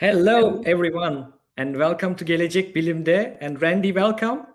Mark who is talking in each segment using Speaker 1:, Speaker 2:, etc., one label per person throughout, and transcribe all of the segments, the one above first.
Speaker 1: Hello, everyone, and welcome to Gelecek Bilim'de. And Randy, welcome.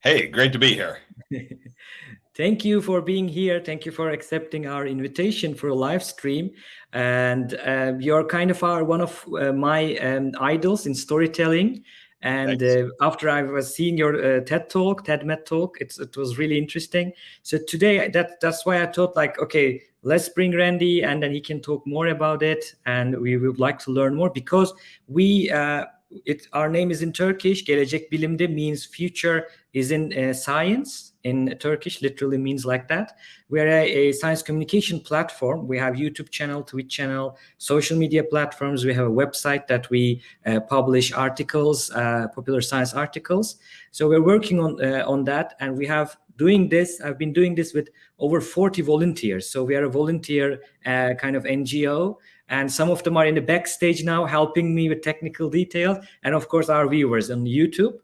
Speaker 2: Hey, great to be here.
Speaker 1: Thank you for being here. Thank you for accepting our invitation for a live stream. And uh, you're kind of our, one of uh, my um, idols in storytelling. And uh, after I was seeing your uh, TED talk, TED Med talk, it was really interesting. So today, that that's why I thought like, okay, let's bring Randy and then he can talk more about it. And we would like to learn more because we, uh, it, our name is in Turkish. Gelecek Bilim'de means future is in uh, science in Turkish, literally means like that. We're a, a, science communication platform. We have YouTube channel, Twitch channel, social media platforms. We have a website that we uh, publish articles, uh, popular science articles. So we're working on uh, on that, and we have doing this. I've been doing this with over 40 volunteers. So we are a volunteer uh, kind of NGO, and some of them are in the backstage now helping me with technical details, and of course our viewers on YouTube.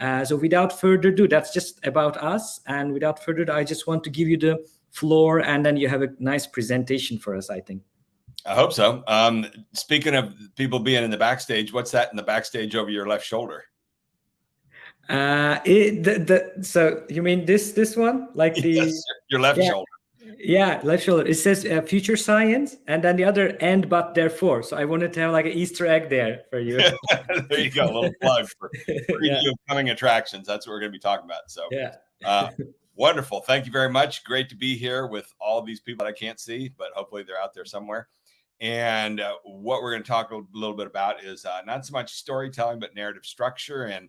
Speaker 1: Uh, so without further ado, that's just about us. And without further ado, I just want to give you the floor and then you have a nice presentation for us, I think.
Speaker 2: I hope so. Um, speaking of people being in the backstage, what's that in the backstage over your left shoulder?
Speaker 1: Uh, it, the, the, so you mean this this one, like the yes,
Speaker 2: your left yeah. shoulder?
Speaker 1: Yeah, left shoulder. It says uh, future science, and then the other end, but therefore. So I wanted to have like an Easter egg there for you.
Speaker 2: there you go, a little plug for yeah. coming attractions. That's what we're going to be talking about. So
Speaker 1: yeah,
Speaker 2: uh, wonderful. Thank you very much. Great to be here with all these people that I can't see, but hopefully they're out there somewhere. And uh, what we're going to talk a little bit about is uh, not so much storytelling, but narrative structure and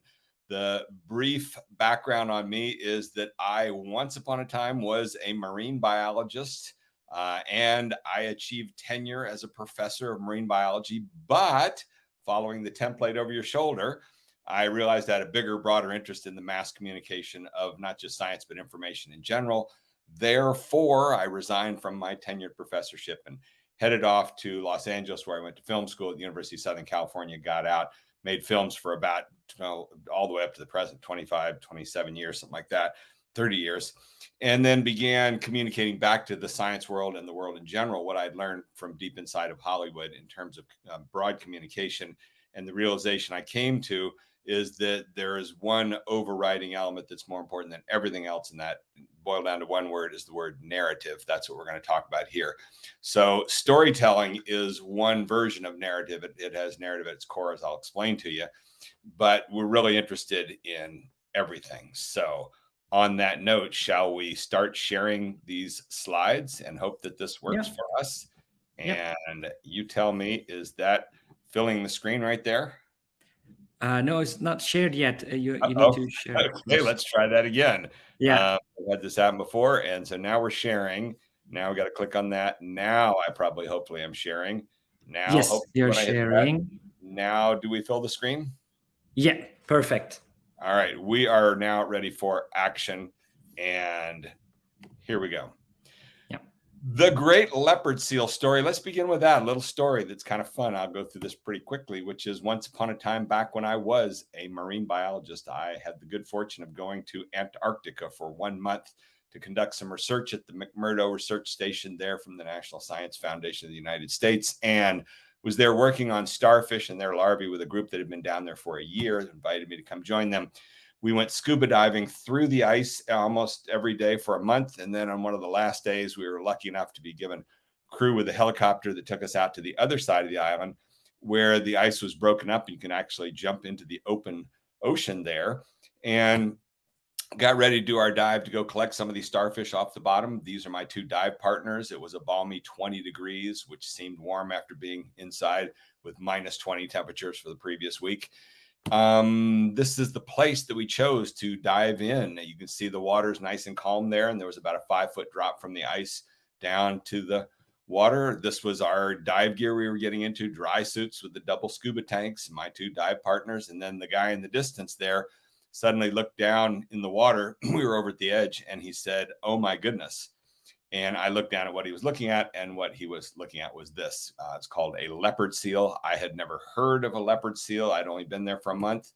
Speaker 2: the brief background on me is that I once upon a time was a marine biologist uh, and I achieved tenure as a professor of marine biology. But following the template over your shoulder, I realized I had a bigger, broader interest in the mass communication of not just science, but information in general. Therefore, I resigned from my tenured professorship and headed off to Los Angeles, where I went to film school at the University of Southern California, got out, made films for about you know, all the way up to the present 25 27 years something like that 30 years and then began communicating back to the science world and the world in general what i'd learned from deep inside of hollywood in terms of um, broad communication. And the realization i came to is that there is one overriding element that's more important than everything else and that boiled down to one word is the word narrative. That's what we're going to talk about here. So storytelling is one version of narrative. It, it has narrative at its core as i'll explain to you but we're really interested in everything so on that note shall we start sharing these slides and hope that this works yeah. for us and yeah. you tell me is that filling the screen right there
Speaker 1: uh, no, it's not shared yet. Uh, you, you need to share.
Speaker 2: Okay, let's try that again.
Speaker 1: Yeah. Uh,
Speaker 2: I've had this happen before. And so now we're sharing. Now we got to click on that. Now I probably, hopefully, I'm sharing. Now,
Speaker 1: yes, you're sharing.
Speaker 2: That, now, do we fill the screen?
Speaker 1: Yeah, perfect.
Speaker 2: All right. We are now ready for action. And here we go. Yeah. The great leopard seal story. Let's begin with that. A little story that's kind of fun. I'll go through this pretty quickly, which is once upon a time back when I was a marine biologist, I had the good fortune of going to Antarctica for one month to conduct some research at the McMurdo Research Station there from the National Science Foundation of the United States. And was there working on starfish and their larvae with a group that had been down there for a year, invited me to come join them we went scuba diving through the ice almost every day for a month. And then on one of the last days, we were lucky enough to be given crew with a helicopter that took us out to the other side of the island where the ice was broken up. You can actually jump into the open ocean there and got ready to do our dive to go collect some of these starfish off the bottom. These are my two dive partners. It was a balmy 20 degrees, which seemed warm after being inside with minus 20 temperatures for the previous week um, this is the place that we chose to dive in. You can see the water's nice and calm there, and there was about a five foot drop from the ice down to the water. This was our dive gear we were getting into, dry suits with the double scuba tanks, my two dive partners, and then the guy in the distance there suddenly looked down in the water. we were over at the edge, and he said, "Oh my goodness." And I looked down at what he was looking at, and what he was looking at was this. Uh, it's called a leopard seal. I had never heard of a leopard seal. I'd only been there for a month.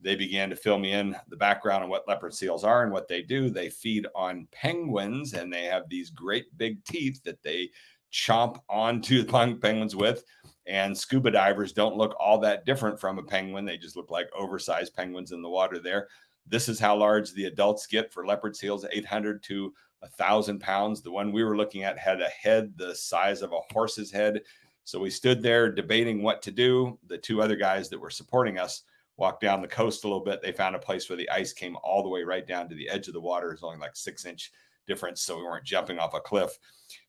Speaker 2: They began to fill me in the background on what leopard seals are and what they do. They feed on penguins, and they have these great big teeth that they chomp onto the penguins with. And scuba divers don't look all that different from a penguin. They just look like oversized penguins in the water there. This is how large the adults get for leopard seals 800 to 1,000 pounds. The one we were looking at had a head the size of a horse's head. So we stood there debating what to do. The two other guys that were supporting us walked down the coast a little bit. They found a place where the ice came all the way right down to the edge of the water. It's only like six inch difference, so we weren't jumping off a cliff.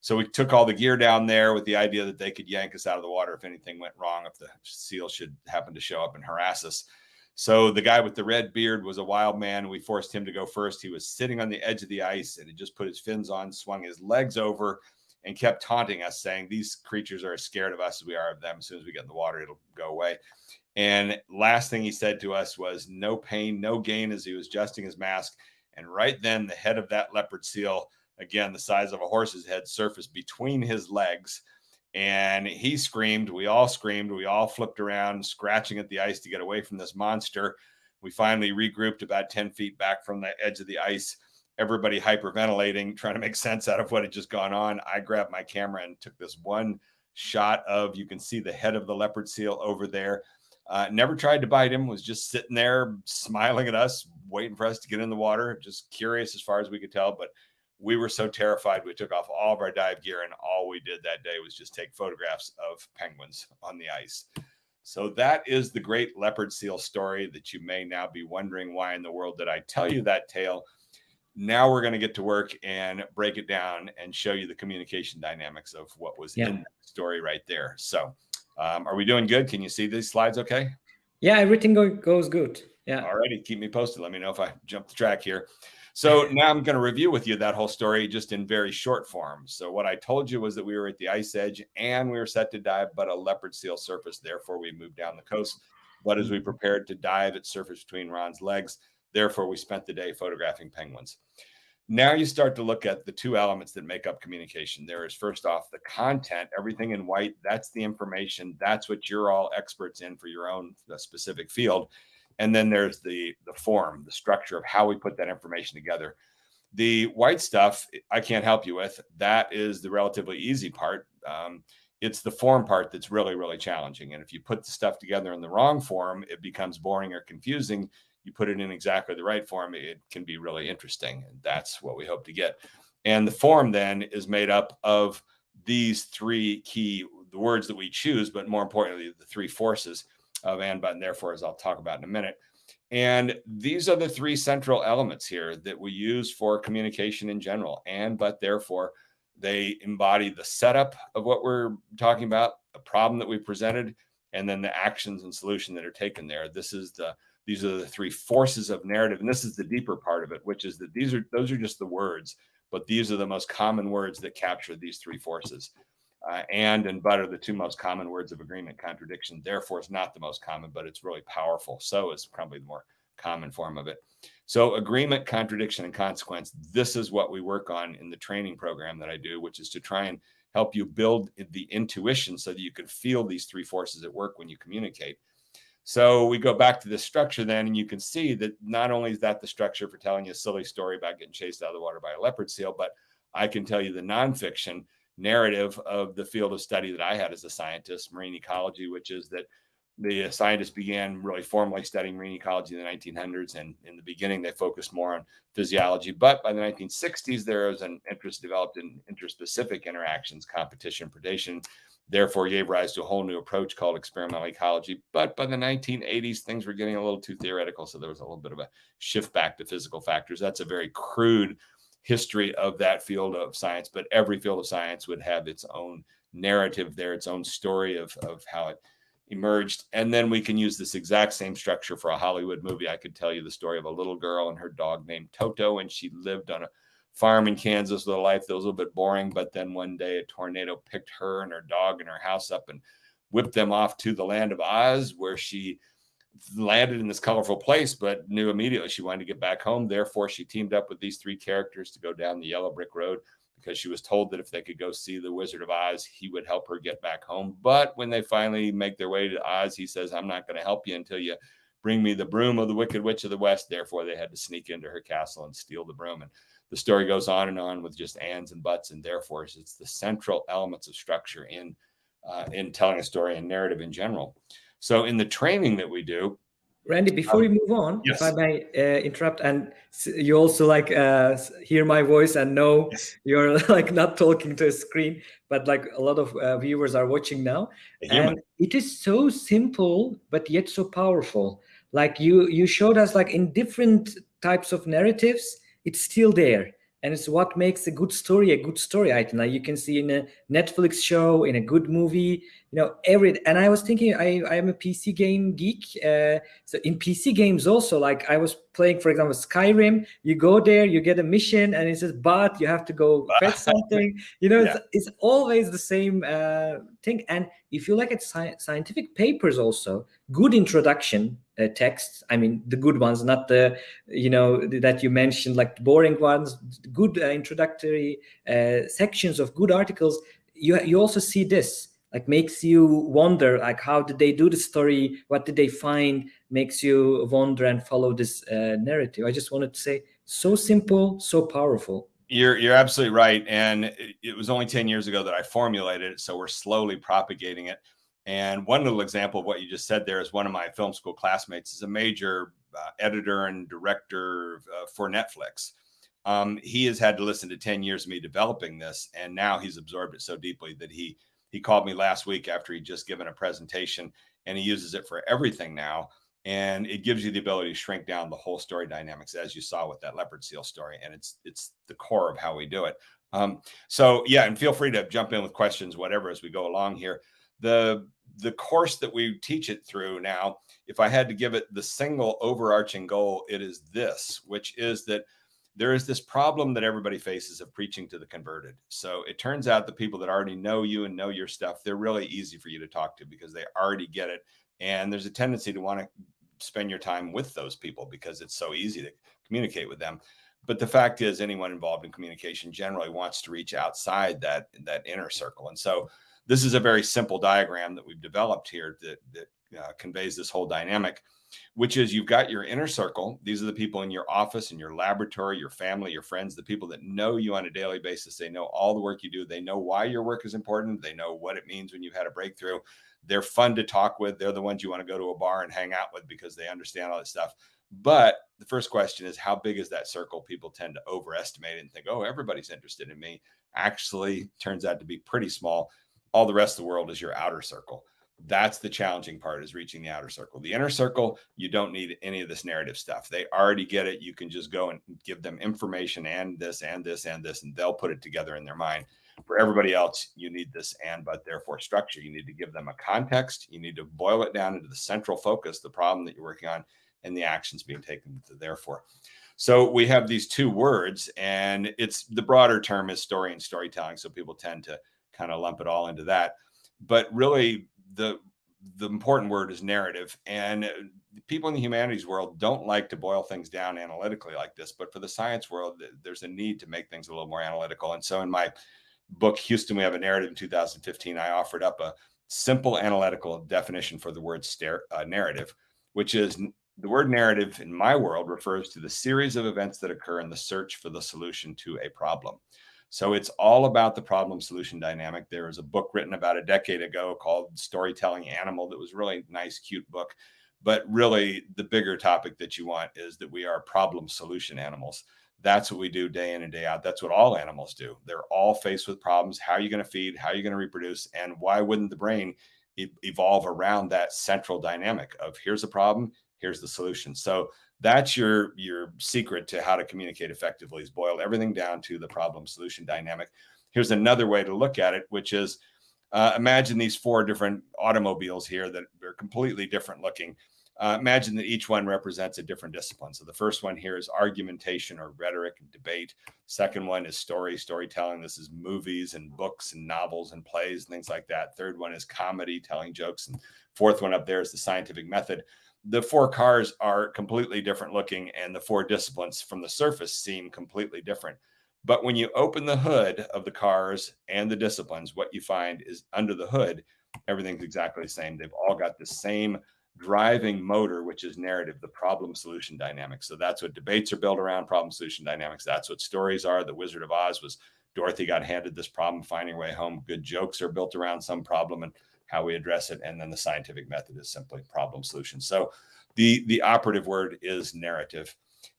Speaker 2: So we took all the gear down there with the idea that they could yank us out of the water if anything went wrong, if the seal should happen to show up and harass us. So the guy with the red beard was a wild man. We forced him to go first. He was sitting on the edge of the ice and he just put his fins on, swung his legs over, and kept taunting us, saying, These creatures are as scared of us as we are of them. As soon as we get in the water, it'll go away. And last thing he said to us was, No pain, no gain, as he was adjusting his mask. And right then, the head of that leopard seal, again, the size of a horse's head, surfaced between his legs. And he screamed. We all screamed. We all flipped around, scratching at the ice to get away from this monster. We finally regrouped about 10 feet back from the edge of the ice everybody hyperventilating, trying to make sense out of what had just gone on. I grabbed my camera and took this one shot of you can see the head of the leopard seal over there. Uh, never tried to bite him, was just sitting there smiling at us, waiting for us to get in the water, just curious as far as we could tell. But we were so terrified, we took off all of our dive gear, and all we did that day was just take photographs of penguins on the ice. So that is the great leopard seal story that you may now be wondering why in the world did I tell you that tale? Now we're going to get to work and break it down and show you the communication dynamics of what was yeah. in the story right there. So, um, are we doing good? Can you see these slides okay?
Speaker 1: Yeah, everything go, goes good. Yeah.
Speaker 2: Alrighty, keep me posted. Let me know if I jump the track here. So now I'm going to review with you that whole story just in very short form. So what I told you was that we were at the ice edge and we were set to dive, but a leopard seal surfaced. Therefore, we moved down the coast. But as we prepared to dive, it surfaced between Ron's legs. Therefore, we spent the day photographing penguins. Now you start to look at the two elements that make up communication. There is first off the content, everything in white. That's the information. That's what you're all experts in for your own uh, specific field. And then there's the the form, the structure of how we put that information together. The white stuff I can't help you with. That is the relatively easy part. Um, it's the form part that's really really challenging. And if you put the stuff together in the wrong form, it becomes boring or confusing you put it in exactly the right form, it can be really interesting. And that's what we hope to get. And the form then is made up of these three key the words that we choose, but more importantly, the three forces of and, but, and therefore, as I'll talk about in a minute. And these are the three central elements here that we use for communication in general. And, but, therefore, they embody the setup of what we're talking about, the problem that we presented, and then the actions and solution that are taken there. This is the these are the three forces of narrative, and this is the deeper part of it, which is that these are those are just the words, but these are the most common words that capture these three forces. Uh, and and but are the two most common words of agreement. Contradiction, therefore, is not the most common, but it's really powerful. So is probably the more common form of it. So agreement, contradiction, and consequence. This is what we work on in the training program that I do, which is to try and help you build the intuition so that you can feel these three forces at work when you communicate. So we go back to the structure then, and you can see that not only is that the structure for telling you a silly story about getting chased out of the water by a leopard seal, but I can tell you the nonfiction narrative of the field of study that I had as a scientist, marine ecology, which is that the scientists began really formally studying marine ecology in the 1900s. And in the beginning, they focused more on physiology. But by the 1960s, there was an interest developed in interspecific interactions, competition, predation, therefore gave rise to a whole new approach called experimental ecology. But by the 1980s, things were getting a little too theoretical. So there was a little bit of a shift back to physical factors. That's a very crude history of that field of science, but every field of science would have its own narrative there, its own story of, of how it emerged. And then we can use this exact same structure for a Hollywood movie. I could tell you the story of a little girl and her dog named Toto, and she lived on a farm in Kansas with a life that was a little bit boring. But then one day a tornado picked her and her dog and her house up and whipped them off to the land of Oz, where she landed in this colorful place, but knew immediately she wanted to get back home. Therefore, she teamed up with these three characters to go down the yellow brick road because she was told that if they could go see the Wizard of Oz, he would help her get back home. But when they finally make their way to Oz, he says, I'm not going to help you until you bring me the broom of the Wicked Witch of the West. Therefore, they had to sneak into her castle and steal the broom. And the story goes on and on with just ands and buts and therefore it's the central elements of structure in uh, in telling a story and narrative in general. So in the training that we do,
Speaker 1: Randy, before um, we move on, yes. if I may uh, interrupt, and you also like uh, hear my voice and know yes. you're like not talking to a screen, but like a lot of uh, viewers are watching now, and it is so simple but yet so powerful. Like you, you showed us like in different types of narratives, it's still there and it's what makes a good story a good story item you can see in a netflix show in a good movie you know every and i was thinking i i am a pc game geek uh, so in pc games also like i was playing for example skyrim you go there you get a mission and it says but you have to go fetch something you know yeah. it's, it's always the same uh, thing and if you look at sci- scientific papers also good introduction uh, texts i mean the good ones not the you know that you mentioned like the boring ones good uh, introductory uh, sections of good articles you you also see this like makes you wonder like how did they do the story? What did they find makes you wonder and follow this uh, narrative? I just wanted to say so simple so powerful.
Speaker 2: You're you're absolutely right and it was only 10 years ago that i formulated it so we're slowly propagating it and one little example of what you just said there is one of my film school classmates is a major uh, editor and director uh, for Netflix. Um, he has had to listen to 10 years of me developing this, and now he's absorbed it so deeply that he he called me last week after he'd just given a presentation, and he uses it for everything now. And it gives you the ability to shrink down the whole story dynamics, as you saw with that leopard seal story, and it's it's the core of how we do it. Um, so yeah, and feel free to jump in with questions, whatever, as we go along here. The the course that we teach it through now, if I had to give it the single overarching goal, it is this, which is that there is this problem that everybody faces of preaching to the converted. So it turns out the people that already know you and know your stuff, they're really easy for you to talk to because they already get it. And there's a tendency to want to spend your time with those people because it's so easy to communicate with them. But the fact is, anyone involved in communication generally wants to reach outside that that inner circle. And so this is a very simple diagram that we've developed here that, that uh, conveys this whole dynamic, which is you've got your inner circle. These are the people in your office, in your laboratory, your family, your friends, the people that know you on a daily basis. They know all the work you do. They know why your work is important. They know what it means when you've had a breakthrough. They're fun to talk with. They're the ones you want to go to a bar and hang out with because they understand all this stuff. But the first question is how big is that circle? People tend to overestimate it and think, oh, everybody's interested in me. Actually, turns out to be pretty small all the rest of the world is your outer circle that's the challenging part is reaching the outer circle. The inner circle you don't need any of this narrative stuff. They already get it. You can just go and give them information and this and this and this and they'll put it together in their mind. For everybody else you need this and but therefore structure. You need to give them a context. You need to boil it down into the central focus the problem that you're working on and the actions being taken to therefore. So we have these two words and it's the broader term is story and storytelling so people tend to kind of lump it all into that. But really, the the important word is narrative, and people in the humanities world don't like to boil things down analytically like this. But for the science world, there's a need to make things a little more analytical. And so, in my book, Houston, we have a narrative in 2015. I offered up a simple analytical definition for the word stare, uh, narrative, which is the word narrative in my world refers to the series of events that occur in the search for the solution to a problem. So it's all about the problem solution dynamic. There was a book written about a decade ago called Storytelling Animal that was really nice, cute book. But really, the bigger topic that you want is that we are problem solution animals. That's what we do day in and day out. That's what all animals do. They're all faced with problems. How are you going to feed? How are you going to reproduce? And why wouldn't the brain evolve around that central dynamic of here's a problem, here's the solution? So that's your your secret to how to communicate effectively is boil everything down to the problem solution dynamic. Here's another way to look at it which is uh, imagine these four different automobiles here that are completely different looking. Uh, imagine that each one represents a different discipline. So the first one here is argumentation or rhetoric and debate. Second one is story storytelling. This is movies and books and novels and plays and things like that. Third one is comedy telling jokes. And fourth one up there is the scientific method the four cars are completely different looking and the four disciplines from the surface seem completely different but when you open the hood of the cars and the disciplines what you find is under the hood everything's exactly the same they've all got the same driving motor, which is narrative, the problem solution dynamics. So that's what debates are built around problem solution dynamics. That's what stories are. The Wizard of Oz was Dorothy got handed this problem, finding her way home. Good jokes are built around some problem and how we address it. And then the scientific method is simply problem solution. So the, the operative word is narrative.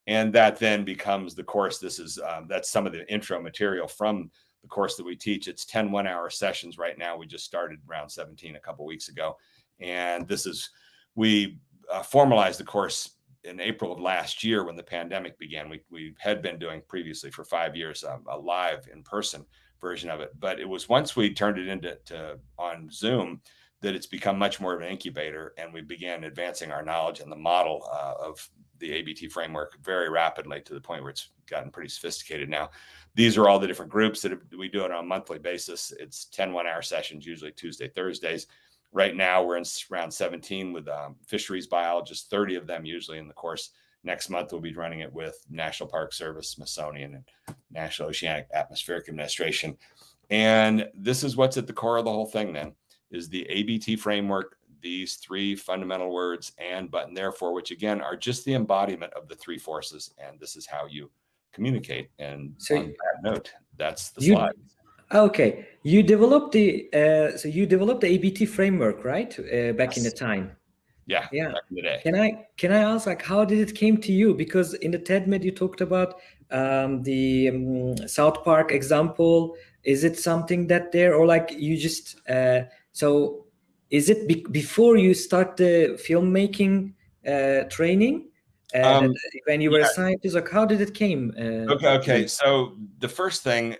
Speaker 2: And that then becomes the course. This is, um, that's some of the intro material from the course that we teach. It's 10 one hour sessions right now. We just started round 17 a couple weeks ago. And this is, we uh, formalized the course in April of last year when the pandemic began. We, we had been doing previously for five years um, live in person version of it. But it was once we turned it into to, on Zoom that it's become much more of an incubator and we began advancing our knowledge and the model uh, of the ABT framework very rapidly to the point where it's gotten pretty sophisticated now. These are all the different groups that we do it on a monthly basis. It's 10 one hour sessions, usually Tuesday, Thursdays. Right now, we're in round 17 with um, fisheries biologists, 30 of them usually in the course. Next month, we'll be running it with National Park Service, Smithsonian, and National Oceanic Atmospheric Administration. And this is what's at the core of the whole thing then, is the ABT framework, these three fundamental words, and, but, and therefore, which again are just the embodiment of the three forces. And this is how you communicate. And so on that note, that's the you, slide.
Speaker 1: Okay, you developed the uh, so you developed the ABT framework, right? Uh, back yes. in the time.
Speaker 2: Yeah,
Speaker 1: yeah. Can I can I ask like how did it came to you? Because in the TED Med you talked about um, the um, South Park example. Is it something that there or like you just uh, so? Is it be before you start the filmmaking uh, training? Uh, um, when you were yeah. a scientist, like how did it came?
Speaker 2: Uh, okay, okay. So the first thing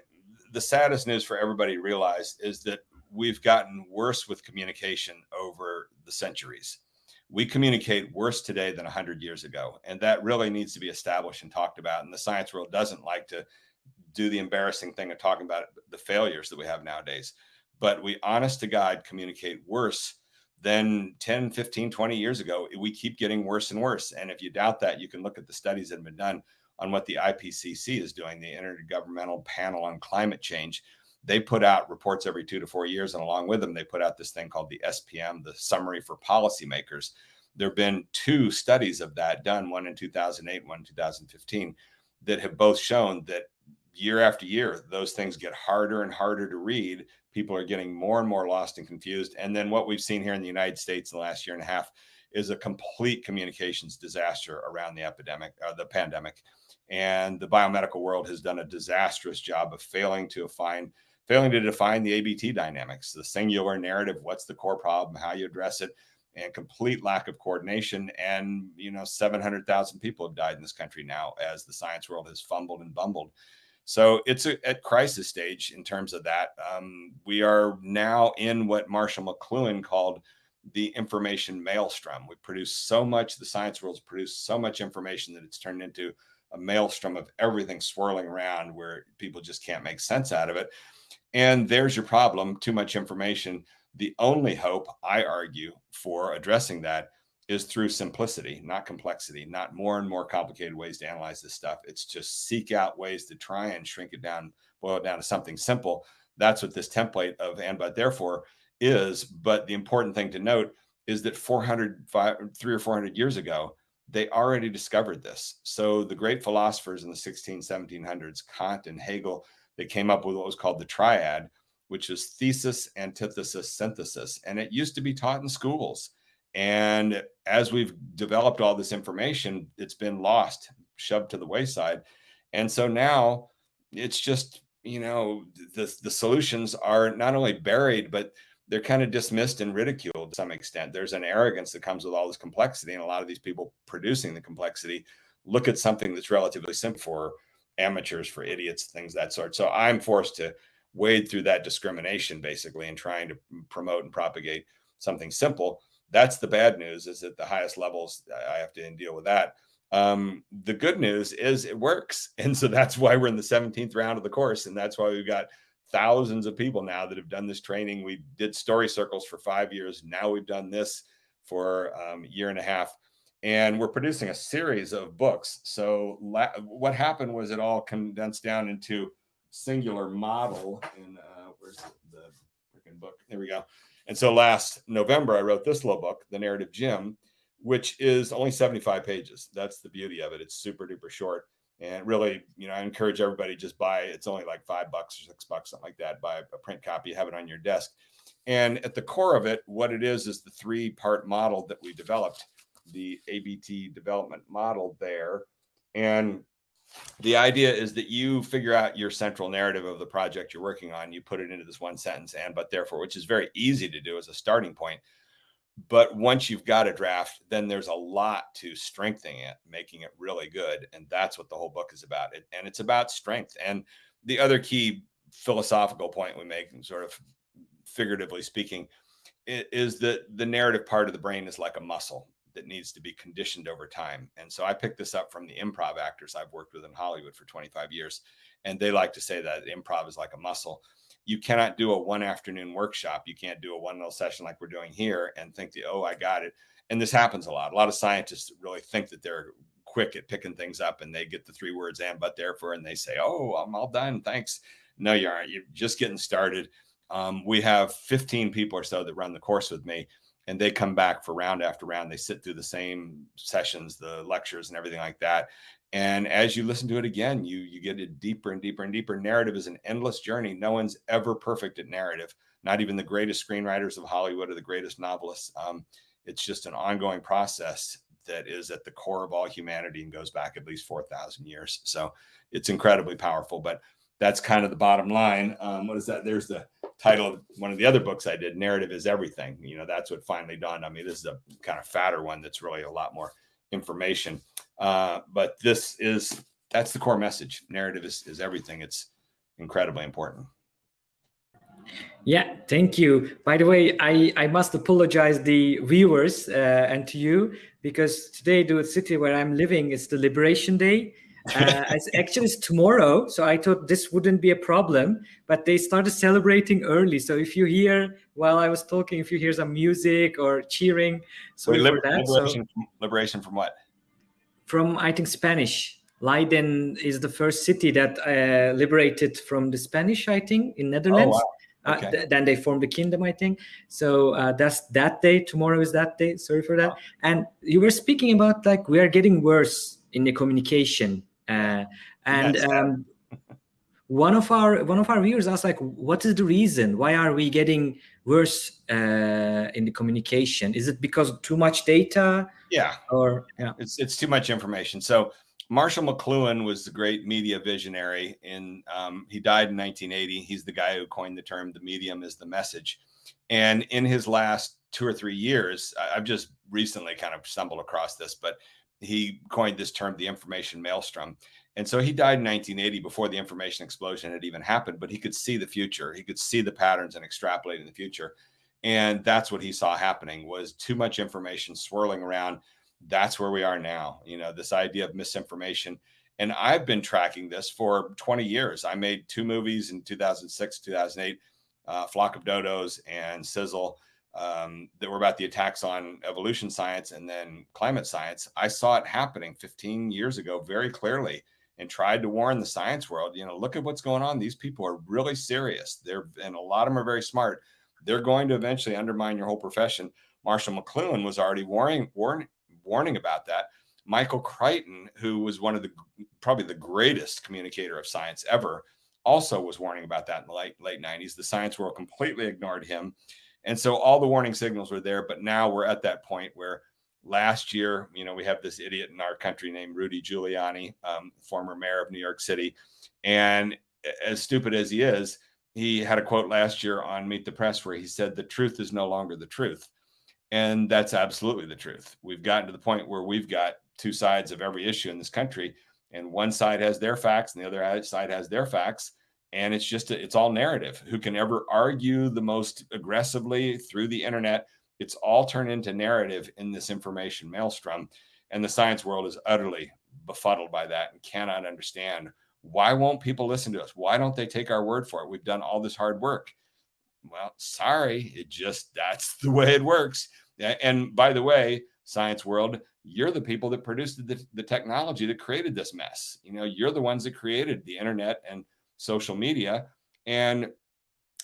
Speaker 2: the saddest news for everybody to realize is that we've gotten worse with communication over the centuries. We communicate worse today than 100 years ago. And that really needs to be established and talked about. And the science world doesn't like to do the embarrassing thing of talking about the failures that we have nowadays. But we, honest to God, communicate worse than 10, 15, 20 years ago. We keep getting worse and worse. And if you doubt that, you can look at the studies that have been done on what the IPCC is doing, the Intergovernmental Panel on Climate Change. They put out reports every two to four years, and along with them, they put out this thing called the SPM, the Summary for Policymakers. There have been two studies of that done, one in 2008, one in 2015, that have both shown that year after year, those things get harder and harder to read. People are getting more and more lost and confused. And then what we've seen here in the United States in the last year and a half is a complete communications disaster around the epidemic, uh, the pandemic and the biomedical world has done a disastrous job of failing to define failing to define the ABT dynamics, the singular narrative, what's the core problem, how you address it, and complete lack of coordination. And you know, 700,000 people have died in this country now as the science world has fumbled and bumbled. So it's a, at crisis stage in terms of that. Um, we are now in what Marshall McLuhan called the information maelstrom. We produce so much, the science world's produced so much information that it's turned into a maelstrom of everything swirling around where people just can't make sense out of it. And there's your problem too much information. The only hope, I argue, for addressing that is through simplicity, not complexity, not more and more complicated ways to analyze this stuff. It's just seek out ways to try and shrink it down, boil it down to something simple. That's what this template of and but therefore is. But the important thing to note is that 400, five, three or 400 years ago, they already discovered this. So the great philosophers in the 16, 1700s, Kant and Hegel, they came up with what was called the triad, which is thesis, antithesis, synthesis. And it used to be taught in schools. And as we've developed all this information, it's been lost, shoved to the wayside. And so now it's just, you know, the, the solutions are not only buried, but they're kind of dismissed and ridiculed to some extent. There's an arrogance that comes with all this complexity, and a lot of these people producing the complexity look at something that's relatively simple for amateurs, for idiots, things that sort. So I'm forced to wade through that discrimination basically and trying to promote and propagate something simple. That's the bad news is at the highest levels, I have to deal with that. Um, the good news is it works. And so that's why we're in the 17th round of the course. And that's why we've got thousands of people now that have done this training. We did story circles for five years. Now we've done this for um, a year and a half. And we're producing a series of books. So what happened was it all condensed down into singular model. In uh, where's the, freaking book? There we go. And so last November, I wrote this little book, The Narrative Gym. which is only 75 pages. That's the beauty of it. It's super duper short. And really, you know, I encourage everybody just buy it's only like five bucks or six bucks, something like that. Buy a print copy, have it on your desk. And at the core of it, what it is is the three part model that we developed, the ABT development model there. And the idea is that you figure out your central narrative of the project you're working on. You put it into this one sentence, and but therefore, which is very easy to do as a starting point. But once you've got a draft, then there's a lot to strengthening it, making it really good. And that's what the whole book is about. It, and it's about strength. And the other key philosophical point we make, sort of figuratively speaking, is that the narrative part of the brain is like a muscle that needs to be conditioned over time. And so I picked this up from the improv actors I've worked with in Hollywood for 25 years. And they like to say that improv is like a muscle. You cannot do a one afternoon workshop. You can't do a one little session like we're doing here and think that, oh, I got it. And this happens a lot. A lot of scientists really think that they're quick at picking things up and they get the three words and but therefore and they say, oh, I'm all done. Thanks. No, you aren't. You're just getting started. Um, we have 15 people or so that run the course with me and they come back for round after round. They sit through the same sessions, the lectures, and everything like that. And as you listen to it again, you you get it deeper and deeper and deeper. Narrative is an endless journey. No one's ever perfect at narrative. Not even the greatest screenwriters of Hollywood or the greatest novelists. Um, it's just an ongoing process that is at the core of all humanity and goes back at least 4,000 years. So it's incredibly powerful. But that's kind of the bottom line. Um, what is that? There's the title of one of the other books I did, Narrative is Everything. You know, that's what finally dawned on me. This is a kind of fatter one that's really a lot more information. Uh, but this is that's the core message. Narrative is, is everything. It's incredibly important.
Speaker 1: Yeah, thank you. By the way, I, I must apologize the viewers uh, and to you because today, the city where I'm living is the Liberation Day uh, it's actually it's tomorrow, so I thought this wouldn't be a problem. But they started celebrating early, so if you hear while I was talking, if you hear some music or cheering, sorry Wait, for that.
Speaker 2: Liberation, so, from, liberation from what?
Speaker 1: From I think Spanish. Leiden is the first city that uh, liberated from the Spanish, I think, in Netherlands. Oh, wow. Uh, okay. Uh, th then they formed the kingdom, I think. So uh, that's that day. Tomorrow is that day. Sorry for that. And you were speaking about like we are getting worse in the communication uh, and um, one of our one of our viewers asked like, what is the reason? Why are we getting worse uh, in the communication? Is it because too much data?
Speaker 2: Yeah.
Speaker 1: Or yeah,
Speaker 2: it's it's too much information. So Marshall McLuhan was the great media visionary. In um, he died in 1980. He's the guy who coined the term "the medium is the message." And in his last two or three years, I've just recently kind of stumbled across this, but he coined this term, the information maelstrom. And so he died in 1980 before the information explosion had even happened, but he could see the future. He could see the patterns and extrapolate in the future. And that's what he saw happening was too much information swirling around. That's where we are now. You know, this idea of misinformation. And I've been tracking this for 20 years. I made two movies in 2006, 2008, uh, Flock of Dodos and Sizzle um, that were about the attacks on evolution science and then climate science. I saw it happening 15 years ago very clearly and tried to warn the science world, you know, look at what's going on. These people are really serious. They're, and a lot of them are very smart. They're going to eventually undermine your whole profession. Marshall McLuhan was already warning, warning, warning about that. Michael Crichton, who was one of the probably the greatest communicator of science ever, also was warning about that in the late late 90s. The science world completely ignored him. And so all the warning signals were there, but now we're at that point where last year, you know, we have this idiot in our country named Rudy Giuliani, um, former mayor of New York City. And as stupid as he is, he had a quote last year on Meet the Press where he said, The truth is no longer the truth. And that's absolutely the truth. We've gotten to the point where we've got two sides of every issue in this country, and one side has their facts and the other side has their facts and it's just it's all narrative. Who can ever argue the most aggressively through the internet? It's all turned into narrative in this information maelstrom. And the science world is utterly befuddled by that and cannot understand. Why won't people listen to us? Why don't they take our word for it? We've done all this hard work. Well sorry it just that's the way it works. And by the way science world you're the people that produced the, the technology that created this mess. You know you're the ones that created the internet and social media. And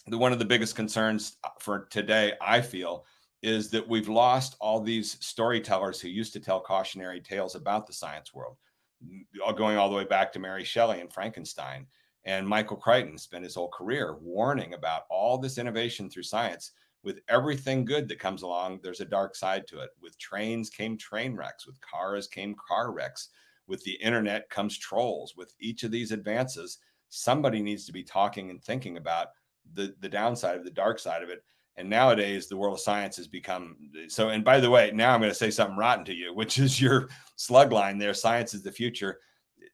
Speaker 2: the, one of the biggest concerns uh, for today, I feel, is that we've lost all these storytellers who used to tell cautionary tales about the science world, going all the way back to Mary Shelley and Frankenstein. And Michael Crichton spent his whole career warning about all this innovation through science. With everything good that comes along, there's a dark side to it. With trains came train wrecks, with cars came car wrecks, with the internet comes trolls. With each of these advances, somebody needs to be talking and thinking about the, the downside of the dark side of it and nowadays, the world of science has become so. And by the way, now I'm going to say something rotten to you, which is your slug line there. Science is the future.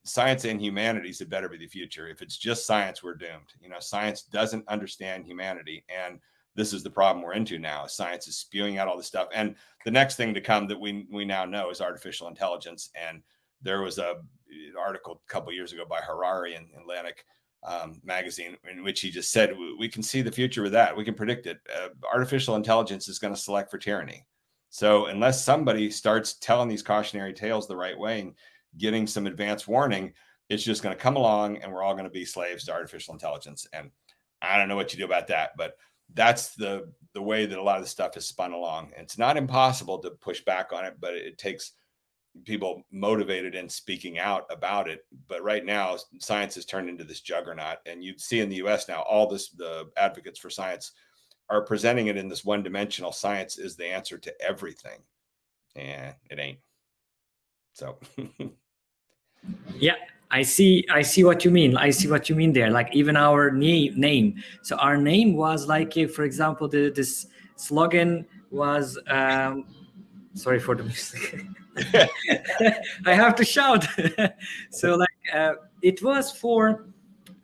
Speaker 2: Science and humanities had better be the future. If it's just science, we're doomed. You know, science doesn't understand humanity. And this is the problem we're into now. Science is spewing out all this stuff. And the next thing to come that we, we now know is artificial intelligence. And there was a article a couple years ago by Harari in Atlantic um, magazine in which he just said we can see the future with that. We can predict it. Uh, artificial intelligence is going to select for tyranny. So unless somebody starts telling these cautionary tales the right way and getting some advance warning it's just going to come along and we're all going to be slaves to artificial intelligence. And i don't know what you do about that but that's the the way that a lot of the stuff is spun along. It's not impossible to push back on it but it takes people motivated and speaking out about it. But right now, science has turned into this juggernaut, and you see in the U.S. now all this the advocates for science are presenting it in this one-dimensional. Science is the answer to everything, and it ain't. So.
Speaker 1: yeah i see i see what you mean i see what you mean there like even our name so our name was like if for example the, this slogan was um sorry for the music I have to shout. so like uh, it was for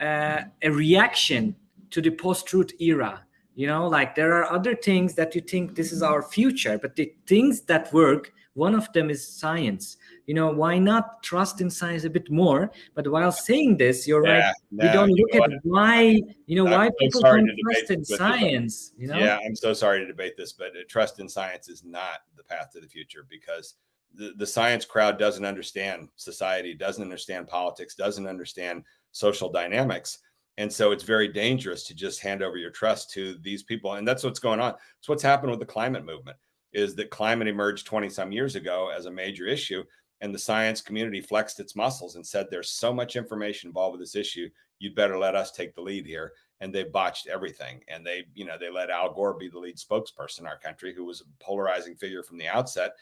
Speaker 1: uh, a reaction to the post-truth era. You know, like there are other things that you think this is our future, but the things that work, one of them is science. You know, why not trust in science a bit more? But while saying this, you're yeah, right. we don't look at why, you know, I'm why people don't trust in science. You know?
Speaker 2: Yeah, I'm so sorry to debate this, but trust in science is not the path to the future because the, the science crowd doesn't understand society, doesn't understand politics, doesn't understand social dynamics. And so it's very dangerous to just hand over your trust to these people. And that's what's going on. It's what's happened with the climate movement is that climate emerged 20 some years ago as a major issue. And the science community flexed its muscles and said, there's so much information involved with this issue. You'd better let us take the lead here. And they botched everything. And they, you know, they let Al Gore be the lead spokesperson in our country, who was a polarizing figure from the outset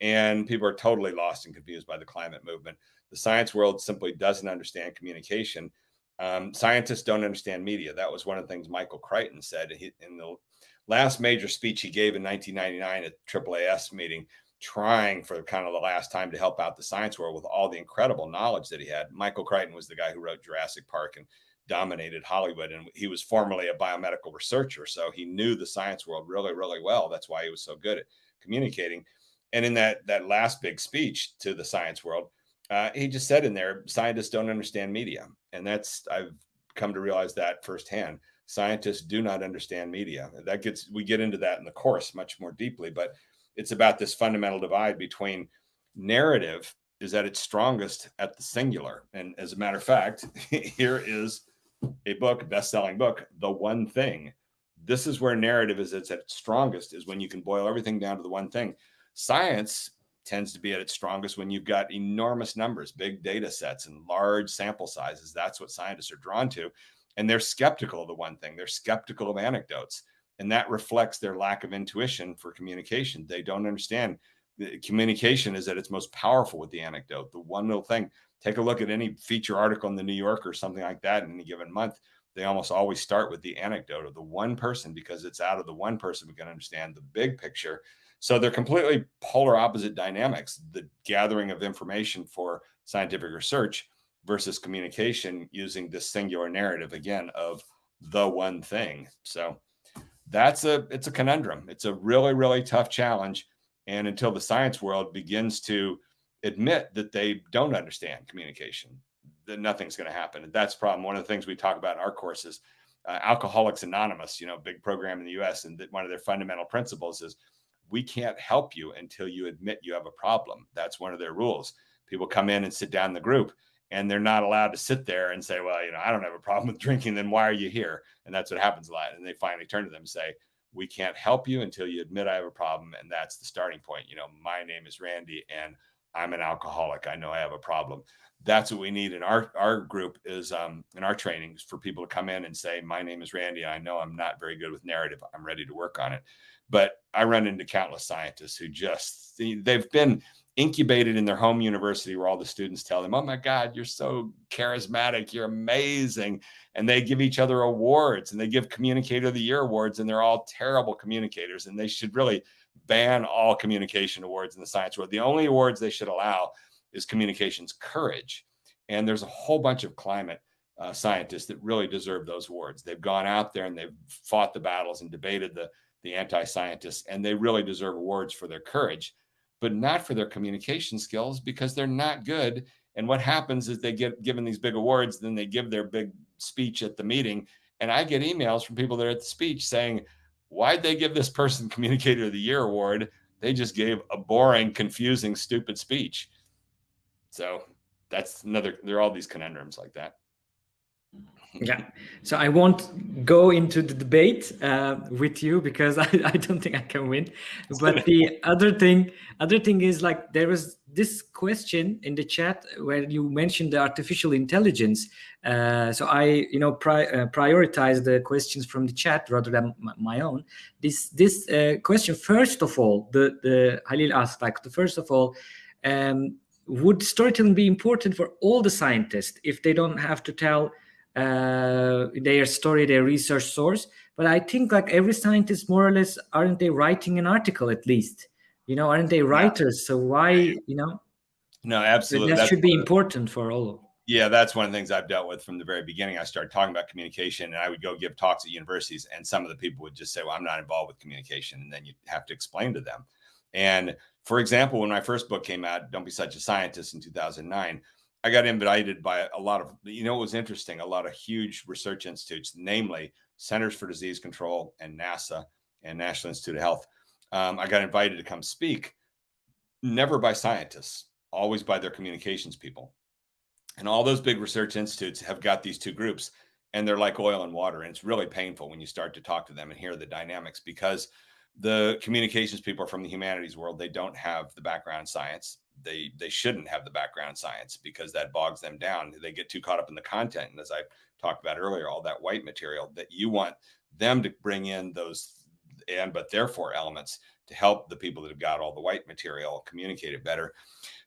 Speaker 2: and people are totally lost and confused by the climate movement. The science world simply doesn't understand communication. Um, scientists don't understand media. That was one of the things Michael Crichton said in the last major speech he gave in 1999 at AAAS meeting, trying for kind of the last time to help out the science world with all the incredible knowledge that he had. Michael Crichton was the guy who wrote Jurassic Park and dominated Hollywood. And he was formerly a biomedical researcher. So he knew the science world really, really well. That's why he was so good at communicating. And in that that last big speech to the science world, uh, he just said in there, scientists don't understand media, and that's I've come to realize that firsthand. Scientists do not understand media. That gets we get into that in the course much more deeply, but it's about this fundamental divide between narrative is at its strongest at the singular. And as a matter of fact, here is a book, best-selling book, The One Thing. This is where narrative is it's at its strongest, is when you can boil everything down to the one thing. Science tends to be at its strongest when you've got enormous numbers, big data sets, and large sample sizes. That's what scientists are drawn to. And they're skeptical of the one thing, they're skeptical of anecdotes. And that reflects their lack of intuition for communication. They don't understand communication is at its most powerful with the anecdote. The one little thing, take a look at any feature article in the New Yorker or something like that in any given month. They almost always start with the anecdote of the one person because it's out of the one person we can understand the big picture so they're completely polar opposite dynamics the gathering of information for scientific research versus communication using this singular narrative again of the one thing. So that's a it's a conundrum. It's a really really tough challenge and until the science world begins to admit that they don't understand communication, then nothing's going to happen. And that's problem. One of the things we talk about in our courses, uh, Alcoholics Anonymous, you know, big program in the U.S. And one of their fundamental principles is we can't help you until you admit you have a problem. That's one of their rules. People come in and sit down in the group and they're not allowed to sit there and say, well, you know, I don't have a problem with drinking. Then why are you here? And that's what happens a lot. And they finally turn to them and say, we can't help you until you admit I have a problem. And that's the starting point. You know, my name is Randy and I'm an alcoholic. I know I have a problem. That's what we need in our, our group is um, in our trainings for people to come in and say, my name is Randy. I know I'm not very good with narrative. I'm ready to work on it. But I run into countless scientists who just, they've been incubated in their home university where all the students tell them, oh my God, you're so charismatic. You're amazing. And they give each other awards and they give communicator of the year awards and they're all terrible communicators. And they should really ban all communication awards in the science world. The only awards they should allow is communications courage. And there's a whole bunch of climate uh, scientists that really deserve those awards. They've gone out there and they've fought the battles and debated the, the anti-scientists, and they really deserve awards for their courage, but not for their communication skills because they're not good. And what happens is they get given these big awards, then they give their big speech at the meeting. And I get emails from people that are at the speech saying, why'd they give this person communicator of the year award? They just gave a boring, confusing, stupid speech. So that's another, there are all these conundrums like that.
Speaker 1: Yeah, so I won't go into the debate uh, with you because I, I don't think I can win. But the other thing, other thing is like there was this question in the chat where you mentioned the artificial intelligence. Uh, so I, you know, pri uh, prioritize the questions from the chat rather than my own. This this uh, question, first of all, the the Halil asked like the first of all. Um, would storytelling be important for all the scientists if they don't have to tell uh, their story, their research source? But I think like every scientist, more or less, aren't they writing an article at least? You know, aren't they writers? So why, you know?
Speaker 2: No, absolutely.
Speaker 1: That that's should be important for all.
Speaker 2: Yeah, that's one of the things I've dealt with from the very beginning. I started talking about communication and I would go give talks at universities and some of the people would just say, well, I'm not involved with communication. And then you have to explain to them. And for example, when my first book came out, Don't Be Such a Scientist in 2009, I got invited by a lot of, you know, it was interesting, a lot of huge research institutes, namely Centers for Disease Control and NASA and National Institute of Health. Um, I got invited to come speak, never by scientists, always by their communications people. And all those big research institutes have got these two groups and they're like oil and water. And it's really painful when you start to talk to them and hear the dynamics because the communications people are from the humanities world. They don't have the background science. They they shouldn't have the background science because that bogs them down. They get too caught up in the content. And as I talked about earlier, all that white material that you want them to bring in those and but therefore elements to help the people that have got all the white material communicate it better.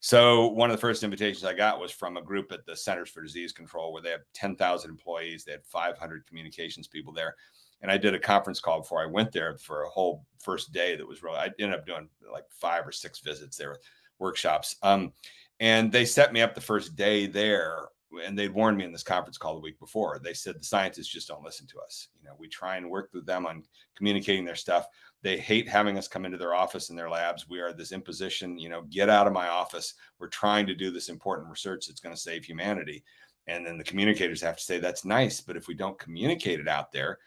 Speaker 2: So one of the first invitations I got was from a group at the Centers for Disease Control where they have 10,000 employees. They had 500 communications people there and I did a conference call before I went there for a whole first day. That was really, I ended up doing like five or six visits there, with workshops. Um, and they set me up the first day there and they'd warned me in this conference call the week before. They said the scientists just don't listen to us. You know, we try and work with them on communicating their stuff. They hate having us come into their office and their labs. We are this imposition, you know, get out of my office. We're trying to do this important research that's going to save humanity. And then the communicators have to say, that's nice. But if we don't communicate it out there,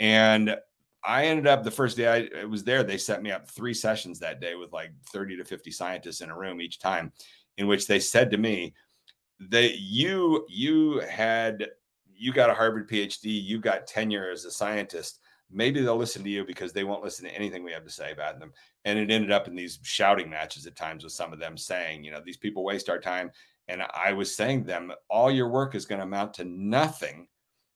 Speaker 2: and I ended up the first day I was there, they set me up three sessions that day with like 30 to 50 scientists in a room each time, in which they said to me, that you you had you got a Harvard PhD, you got tenure as a scientist. Maybe they'll listen to you because they won't listen to anything we have to say about them. And it ended up in these shouting matches at times with some of them saying, you know, these people waste our time. And I was saying to them, all your work is going to amount to nothing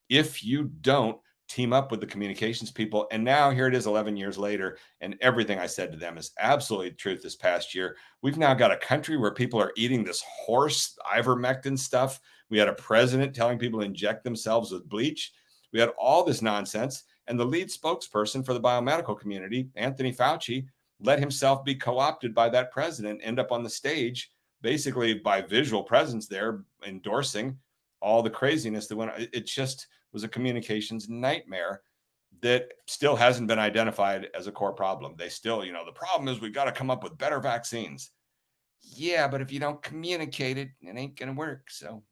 Speaker 2: if you don't team up with the communications people. And now here it is 11 years later, and everything I said to them is absolutely truth this past year. We've now got a country where people are eating this horse ivermectin stuff. We had a president telling people to inject themselves with bleach. We had all this nonsense. And the lead spokesperson for the biomedical community, Anthony Fauci, let himself be co-opted by that president, end up on the stage, basically by visual presence there, endorsing all the craziness that went. It just was a communications nightmare that still hasn't been identified as a core problem. They still, you know, the problem is we've got to come up with better vaccines. Yeah, but if you don't communicate it, it ain't going to work. So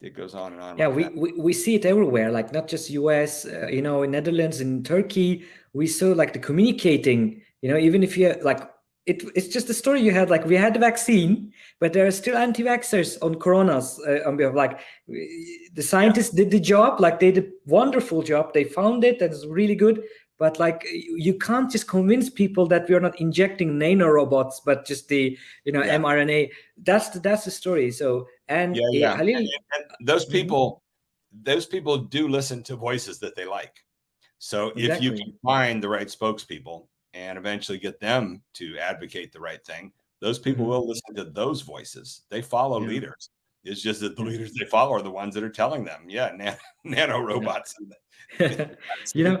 Speaker 2: it goes on and on.
Speaker 1: Yeah, like we, we, we see it everywhere, like not just US, uh, you know, in Netherlands, in Turkey, we saw like the communicating, you know, even if you're like it, it's just a story you had like we had the vaccine but there are still anti-vaxxers on coronas uh, on behalf like the scientists did the job like they did a wonderful job they found it that's really good but like you can't just convince people that we are not injecting nanorobots but just the you know yeah. mrna that's the, that's the story so and
Speaker 2: yeah, yeah. and, and those mm-hmm. people those people do listen to voices that they like so exactly. if you can find the right spokespeople and eventually get them to advocate the right thing those people mm-hmm. will listen to those voices they follow yeah. leaders it's just that the leaders they follow are the ones that are telling them yeah nan- nano robots
Speaker 1: you know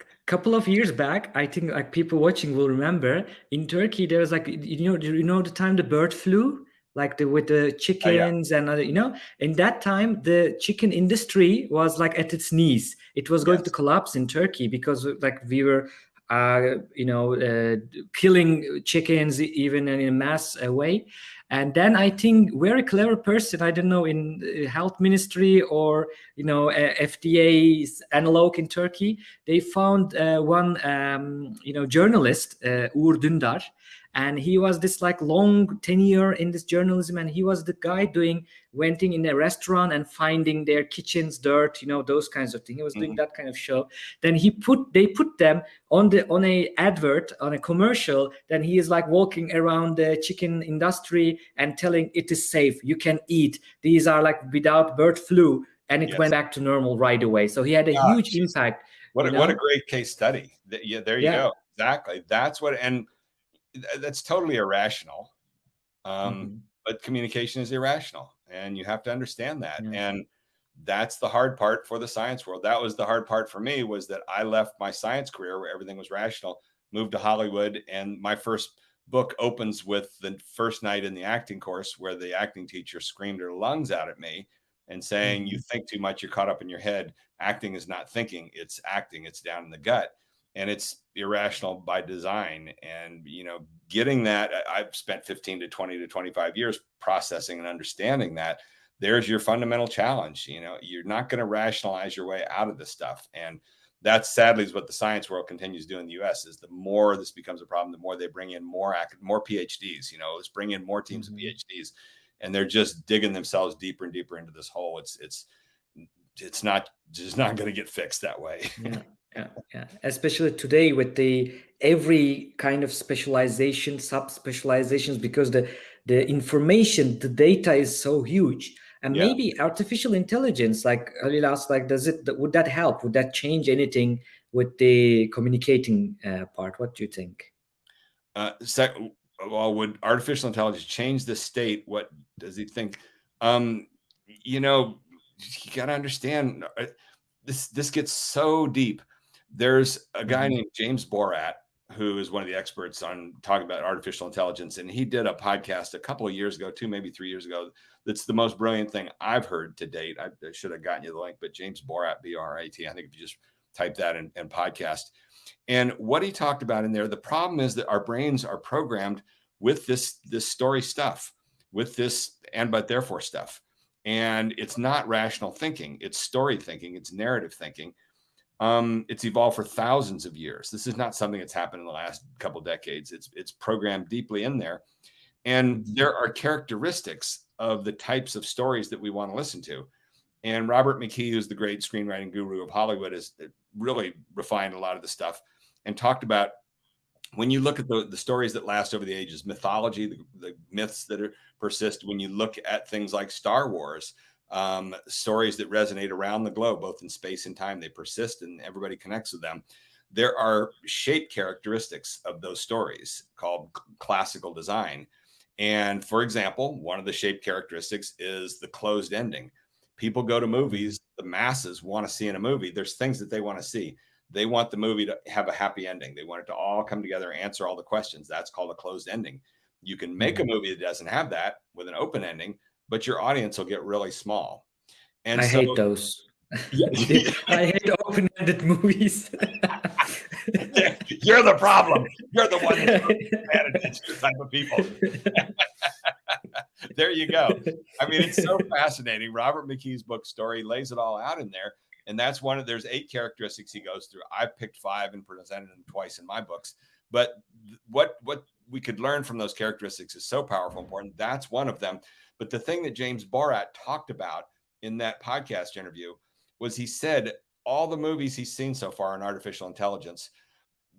Speaker 1: a couple of years back i think like people watching will remember in turkey there was like you know you know the time the bird flu like the with the chickens oh, yeah. and other you know in that time the chicken industry was like at its knees it was going yes. to collapse in turkey because like we were uh, you know uh, killing chickens even in a mass uh, way. And then i think very clever person i don't know in health ministry or you know fda's analog in turkey they found uh, one um, you know journalist uh, Uğur Dündar and he was this like long tenure in this journalism and he was the guy doing went in a restaurant and finding their kitchens dirt you know those kinds of things he was doing mm-hmm. that kind of show then he put they put them on the on a advert on a commercial then he is like walking around the chicken industry and telling it is safe you can eat these are like without bird flu and it yes. went back to normal right away so he had a Gosh. huge impact
Speaker 2: what a, know? what a great case study yeah there you yeah. go exactly that's what and that's totally irrational. Um, mm-hmm. But communication is irrational, and you have to understand that. And that's the hard part for the science world. That was the hard part for me was that I left my science career where everything was rational, moved to Hollywood, and my first book opens with the first night in the acting course where the acting teacher screamed her lungs out at me and saying, mm-hmm. "You think too much. You're caught up in your head. Acting is not thinking; it's acting. It's down in the gut." And it's irrational by design. And you know getting that i've spent 15 to 20 to 25 years processing and understanding that there's your fundamental challenge you know you're not going to rationalize your way out of this stuff. And that's sadly is what the science world continues to do in the us is the more this becomes a problem the more they bring in more more phds you know let's bring in more teams mm-hmm. of phds and they're just digging themselves deeper and deeper into this hole. It's it's it's not just not going to get fixed that way.
Speaker 1: Yeah yeah yeah. Especially today with the every kind of specialization sub specializations because the the information the data is so huge. And yeah. maybe artificial intelligence like earlier asked like does it would that help? Would that change anything with the communicating uh, part? What do you think?
Speaker 2: Uh sec- well would artificial intelligence change the state? What does he think? Um you know you got to understand uh, this this gets so deep there's a guy mm-hmm. named James Barrat who is one of the experts on talking about artificial intelligence, and he did a podcast a couple of years ago, two maybe three years ago. That's the most brilliant thing I've heard to date. I, I should have gotten you the link, but James Barrat, B R A T. I think if you just type that in, in podcast, and what he talked about in there, the problem is that our brains are programmed with this this story stuff, with this and but therefore stuff, and it's not rational thinking. It's story thinking. It's narrative thinking um, it's evolved for thousands of years. This is not something that's happened in the last couple decades. It's it's programmed deeply in there, and there are characteristics of the types of stories that we want to listen to. And Robert McKee, who's the great screenwriting guru of Hollywood, has uh, really refined a lot of the stuff and talked about when you look at the, the stories that last over the ages, mythology, the, the myths that are, persist, when you look at things like Star Wars, um, stories that resonate around the globe, both in space and time. They persist and everybody connects with them. There are shape characteristics of those stories called classical design. And for example, one of the shape characteristics is the closed ending. People go to movies, the masses want to see in a movie. There's things that they want to see. They want the movie to have a happy ending. They want it to all come together, answer all the questions. That's called a closed ending. You can make a mm-hmm. movie that doesn't have that with an open ending, but your audience will get really small.
Speaker 1: And I so, hate those. Yeah. I hate open-ended movies.
Speaker 2: You're the problem. You're the one that's the type of people. there you go. I mean, it's so fascinating. Robert McKee's book story lays it all out in there. And that's one of there's eight characteristics he goes through. I've picked five and presented them twice in my books. But what what we could learn from those characteristics is so powerful, important. That's one of them. But the thing that James Barrat talked about in that podcast interview was he said all the movies he's seen so far in artificial intelligence,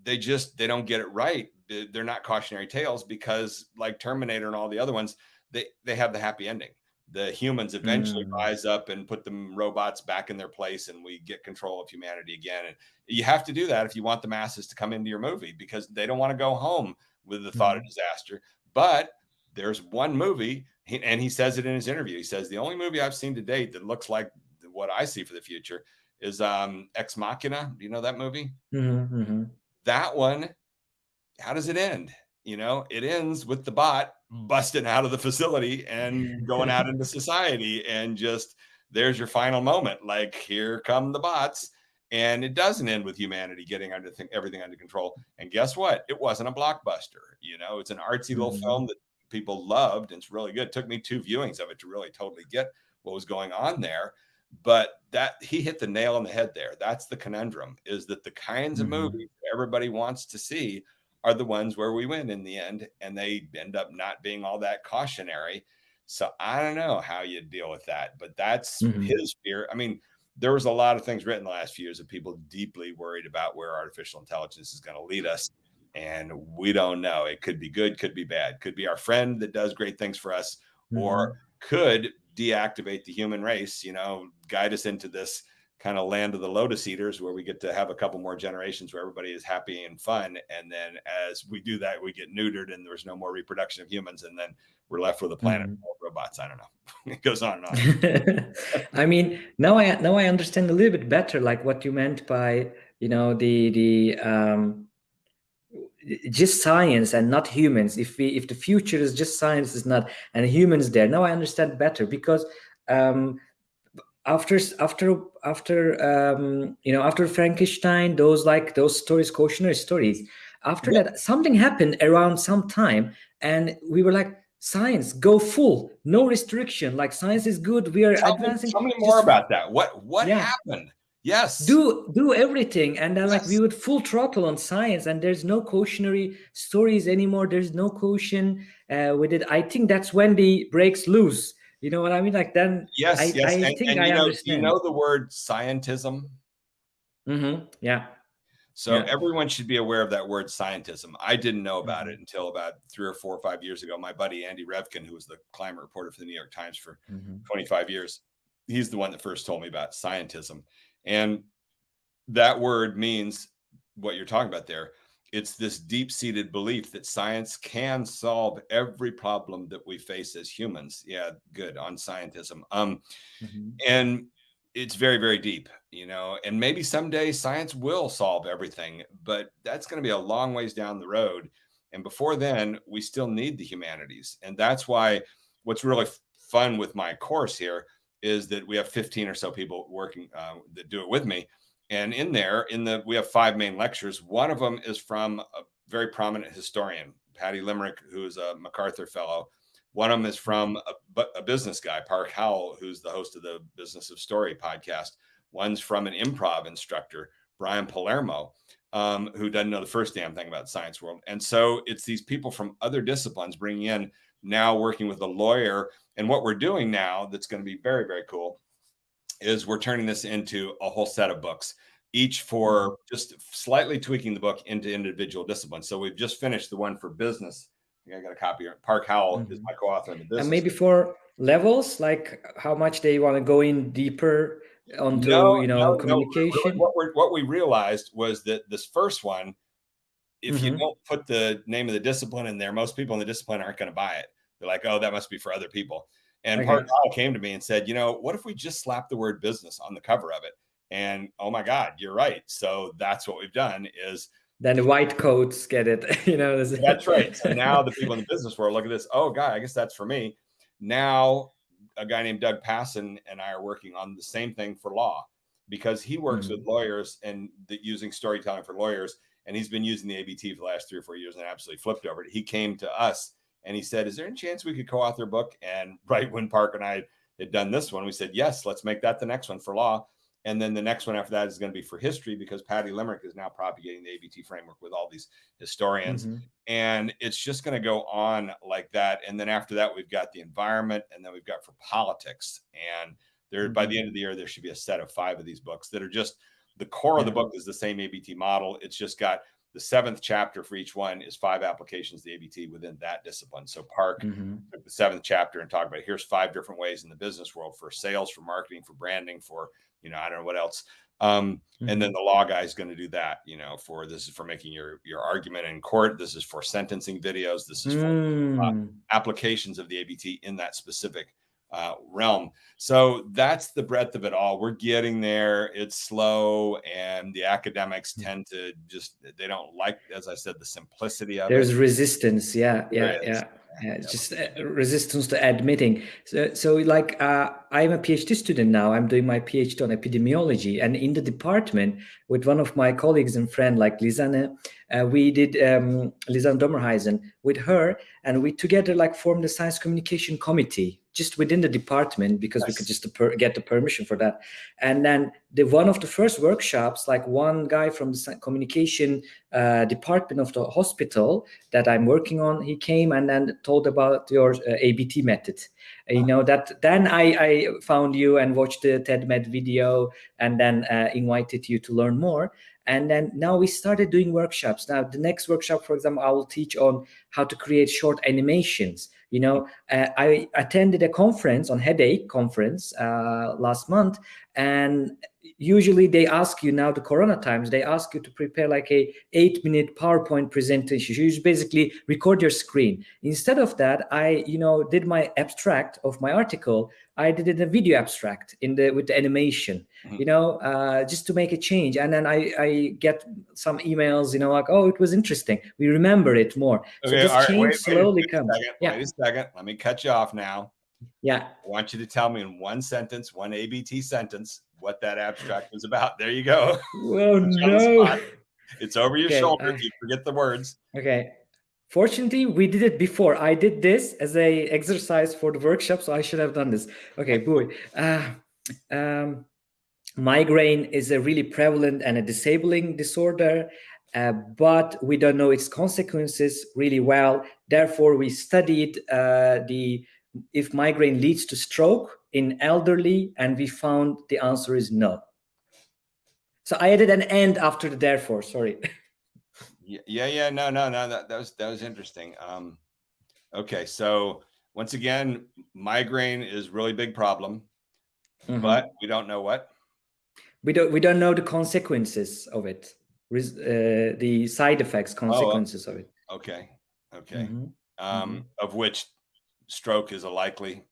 Speaker 2: they just they don't get it right. They're not cautionary tales because, like Terminator and all the other ones, they they have the happy ending. The humans eventually mm. rise up and put the robots back in their place, and we get control of humanity again. And you have to do that if you want the masses to come into your movie because they don't want to go home with the thought mm. of disaster. But there's one movie, and he says it in his interview. He says the only movie I've seen to date that looks like what I see for the future is um, Ex Machina. Do you know that movie? Mm-hmm, mm-hmm. That one, how does it end? You know, it ends with the bot busting out of the facility and going out into society and just there's your final moment. Like here come the bots. And it doesn't end with humanity getting under th- everything under control. And guess what? It wasn't a blockbuster. You know, it's an artsy mm-hmm. little film that people loved and it's really good. It took me two viewings of it to really totally get what was going on there but that he hit the nail on the head there that's the conundrum is that the kinds mm-hmm. of movies everybody wants to see are the ones where we win in the end and they end up not being all that cautionary so i don't know how you deal with that but that's mm-hmm. his fear i mean there was a lot of things written the last few years of people deeply worried about where artificial intelligence is going to lead us and we don't know it could be good could be bad could be our friend that does great things for us mm-hmm. or could deactivate the human race, you know, guide us into this kind of land of the lotus eaters where we get to have a couple more generations where everybody is happy and fun. And then as we do that, we get neutered and there's no more reproduction of humans. And then we're left with a planet mm-hmm. of robots. I don't know. it goes on and
Speaker 1: on. I mean, now I now I understand a little bit better like what you meant by, you know, the the um just science and not humans. If we if the future is just science is not and humans there. Now i understand better because um after after after um you know after frankenstein those like those stories cautionary stories after yeah. that something happened around some time and we were like science go full no restriction. Like science is good. We are
Speaker 2: tell
Speaker 1: advancing.
Speaker 2: me, tell me more about that. What what yeah. happened Yes.
Speaker 1: Do do everything. And then yes. like we would full throttle on science and there's no cautionary stories anymore. There's no caution uh, with it. I think that's when the breaks loose. You know what I mean? Like then
Speaker 2: yes, I, yes. I and, think and I you know, understand. You know the word scientism?
Speaker 1: Mm-hmm. Yeah.
Speaker 2: So yeah. everyone should be aware of that word scientism. I didn't know about mm-hmm. it until about three or four or five years ago. My buddy Andy Revkin, who was the climate reporter for the New York Times for mm-hmm. 25 years, he's the one that first told me about scientism. And that word means what you're talking about there. It's this deep seated belief that science can solve every problem that we face as humans. Yeah, good on scientism. Um, mm-hmm. And it's very, very deep, you know, and maybe someday science will solve everything, but that's going to be a long ways down the road. And before then, we still need the humanities. And that's why what's really fun with my course here is that we have 15 or so people working uh, that do it with me. And in there, in the we have five main lectures. One of them is from a very prominent historian, Patty Limerick, who is a MacArthur Fellow. One of them is from a, a business guy, Park Howell, who's the host of the Business of Story podcast. One's from an improv instructor, Brian Palermo, um, who doesn't know the first damn thing about science world. And so it's these people from other disciplines bringing in now working with a lawyer. And what we're doing now that's going to be very, very cool is we're turning this into a whole set of books, each for mm-hmm. just slightly tweaking the book into individual disciplines. So we've just finished the one for business. I, I got a copy here. Park Howell mm-hmm. is my co-author in the business.
Speaker 1: And maybe for levels, like how much they want to go in deeper onto no, you know no, communication.
Speaker 2: No. What, we what we realized was that this first one, if mm-hmm. you don't put the name of the discipline in there, most people in the discipline aren't going to buy it. They're like, oh, that must be for other people. And okay. Came to me and said, you know, what if we just slap the word business on the cover of it? And oh my God, you're right. So that's what we've done is
Speaker 1: then the white coats get it. you know,
Speaker 2: that's right. So now the people in the business world look at this. Oh God, I guess that's for me. Now a guy named Doug Passon and I are working on the same thing for law because he works mm-hmm. with lawyers and the, using storytelling for lawyers. And he's been using the ABT for the last three or four years and absolutely flipped over it. He came to us and he said, "Is there any chance we could co-author a book?" And right when Park and I had done this one, we said, "Yes, let's make that the next one for law." And then the next one after that is going to be for history because Patty Limerick is now propagating the ABT framework with all these historians. Mm-hmm. And it's just going to go on like that. And then after that, we've got the environment and then we've got for politics. And there, mm-hmm. by the end of the year, there should be a set of five of these books that are just the core of the book is the same ABT model. It's just got the seventh chapter for each one is five applications of the ABT within that discipline. So Park mm-hmm. took the seventh chapter and talked about here's five different ways in the business world for sales, for marketing, for branding, for you know I don't know what else. Um, mm-hmm. And then the law guy is going to do that. You know, for this is for making your your argument in court. This is for sentencing videos. This is for uh, mm. uh, applications of the ABT in that specific uh, realm. So that's the breadth of it all. We're getting there. It's slow, and the academics hmm. tend to just they don't like, as I said, the simplicity of
Speaker 1: There's it. There's resistance. Yeah, yeah, yeah. Yeah, just uh, resistance to admitting. So, so like uh, I'm a PhD student now. I'm doing my PhD on epidemiology, and in the department with one of my colleagues and friend like Lisanne, uh, we did um, Lisanne Dommerheisen with her, and we together like formed the science communication committee just within the department because yes. we could just get the permission for that. And then the one of the first workshops, like one guy from the communication uh, department of the hospital that I'm working on, he came and then told about your uh, ABT method. Uh, you know that then I, I found you and watched the TEDMED video and then uh, invited you to learn more. And then now we started doing workshops. Now the next workshop, for example, I will teach on how to create short animations you know uh, i attended a conference on headache conference uh, last month and usually they ask you now the corona times they ask you to prepare like a eight minute powerpoint presentation. You basically record your screen. Instead of that i you know did my abstract of my article. I did it a video abstract in the with the animation mm-hmm. you know uh, just to make a change. And then i i get some emails you know like oh it was interesting. We remember it more.
Speaker 2: Okay, so this change wait, slowly wait, comes. second, yeah. wait a second. Let me cut you off now.
Speaker 1: Yeah.
Speaker 2: I want you to tell me in one sentence, one ABT sentence, what that abstract was about. There you go.
Speaker 1: Oh no.
Speaker 2: It's over your okay, shoulder. Uh, you forget the words.
Speaker 1: Okay. Fortunately, we did it before. I did this as a exercise for the workshop, so I should have done this. Okay, boy. Uh, um, migraine is a really prevalent and a disabling disorder, uh, but we don't know its consequences really well. Therefore, we studied uh, the if migraine leads to stroke in elderly, and we found the answer is no. So I added an end after the therefore, sorry.
Speaker 2: yeah, yeah, no, no, no, that, that was, that was interesting. Um, okay, so once again, migraine is really big problem, mm -hmm. but we don't know what.
Speaker 1: We don't, we don't know the consequences of it, uh, the side effects, oh, consequences oh, of it.
Speaker 2: Okay, okay. Mm -hmm. Um, mm -hmm. Of which stroke is a likely.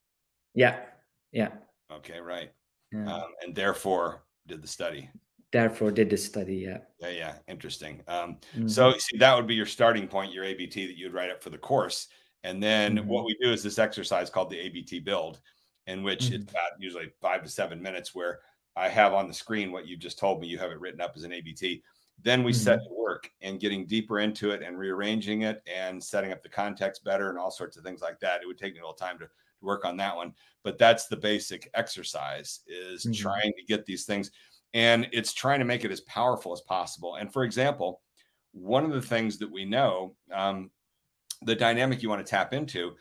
Speaker 1: Yeah. Yeah.
Speaker 2: Okay. Right. Yeah. Um, and therefore did the study.
Speaker 1: Therefore did the study. Yeah.
Speaker 2: Yeah. Yeah. Interesting. Um, mm-hmm. So see, that would be your starting point, your ABT that you'd write up for the course. And then mm-hmm. what we do is this exercise called the ABT build, in which mm-hmm. it's about usually five to seven minutes where I have on the screen what you just told me. You have it written up as an ABT. Then we mm-hmm. set to work and getting deeper into it and rearranging it and setting up the context better and all sorts of things like that. It would take me a little time to work on that one, but that's the basic exercise is mm-hmm. trying to get these things and it's trying to make it as powerful as possible. And for example, one of the things that we know, um, the dynamic you want to tap into,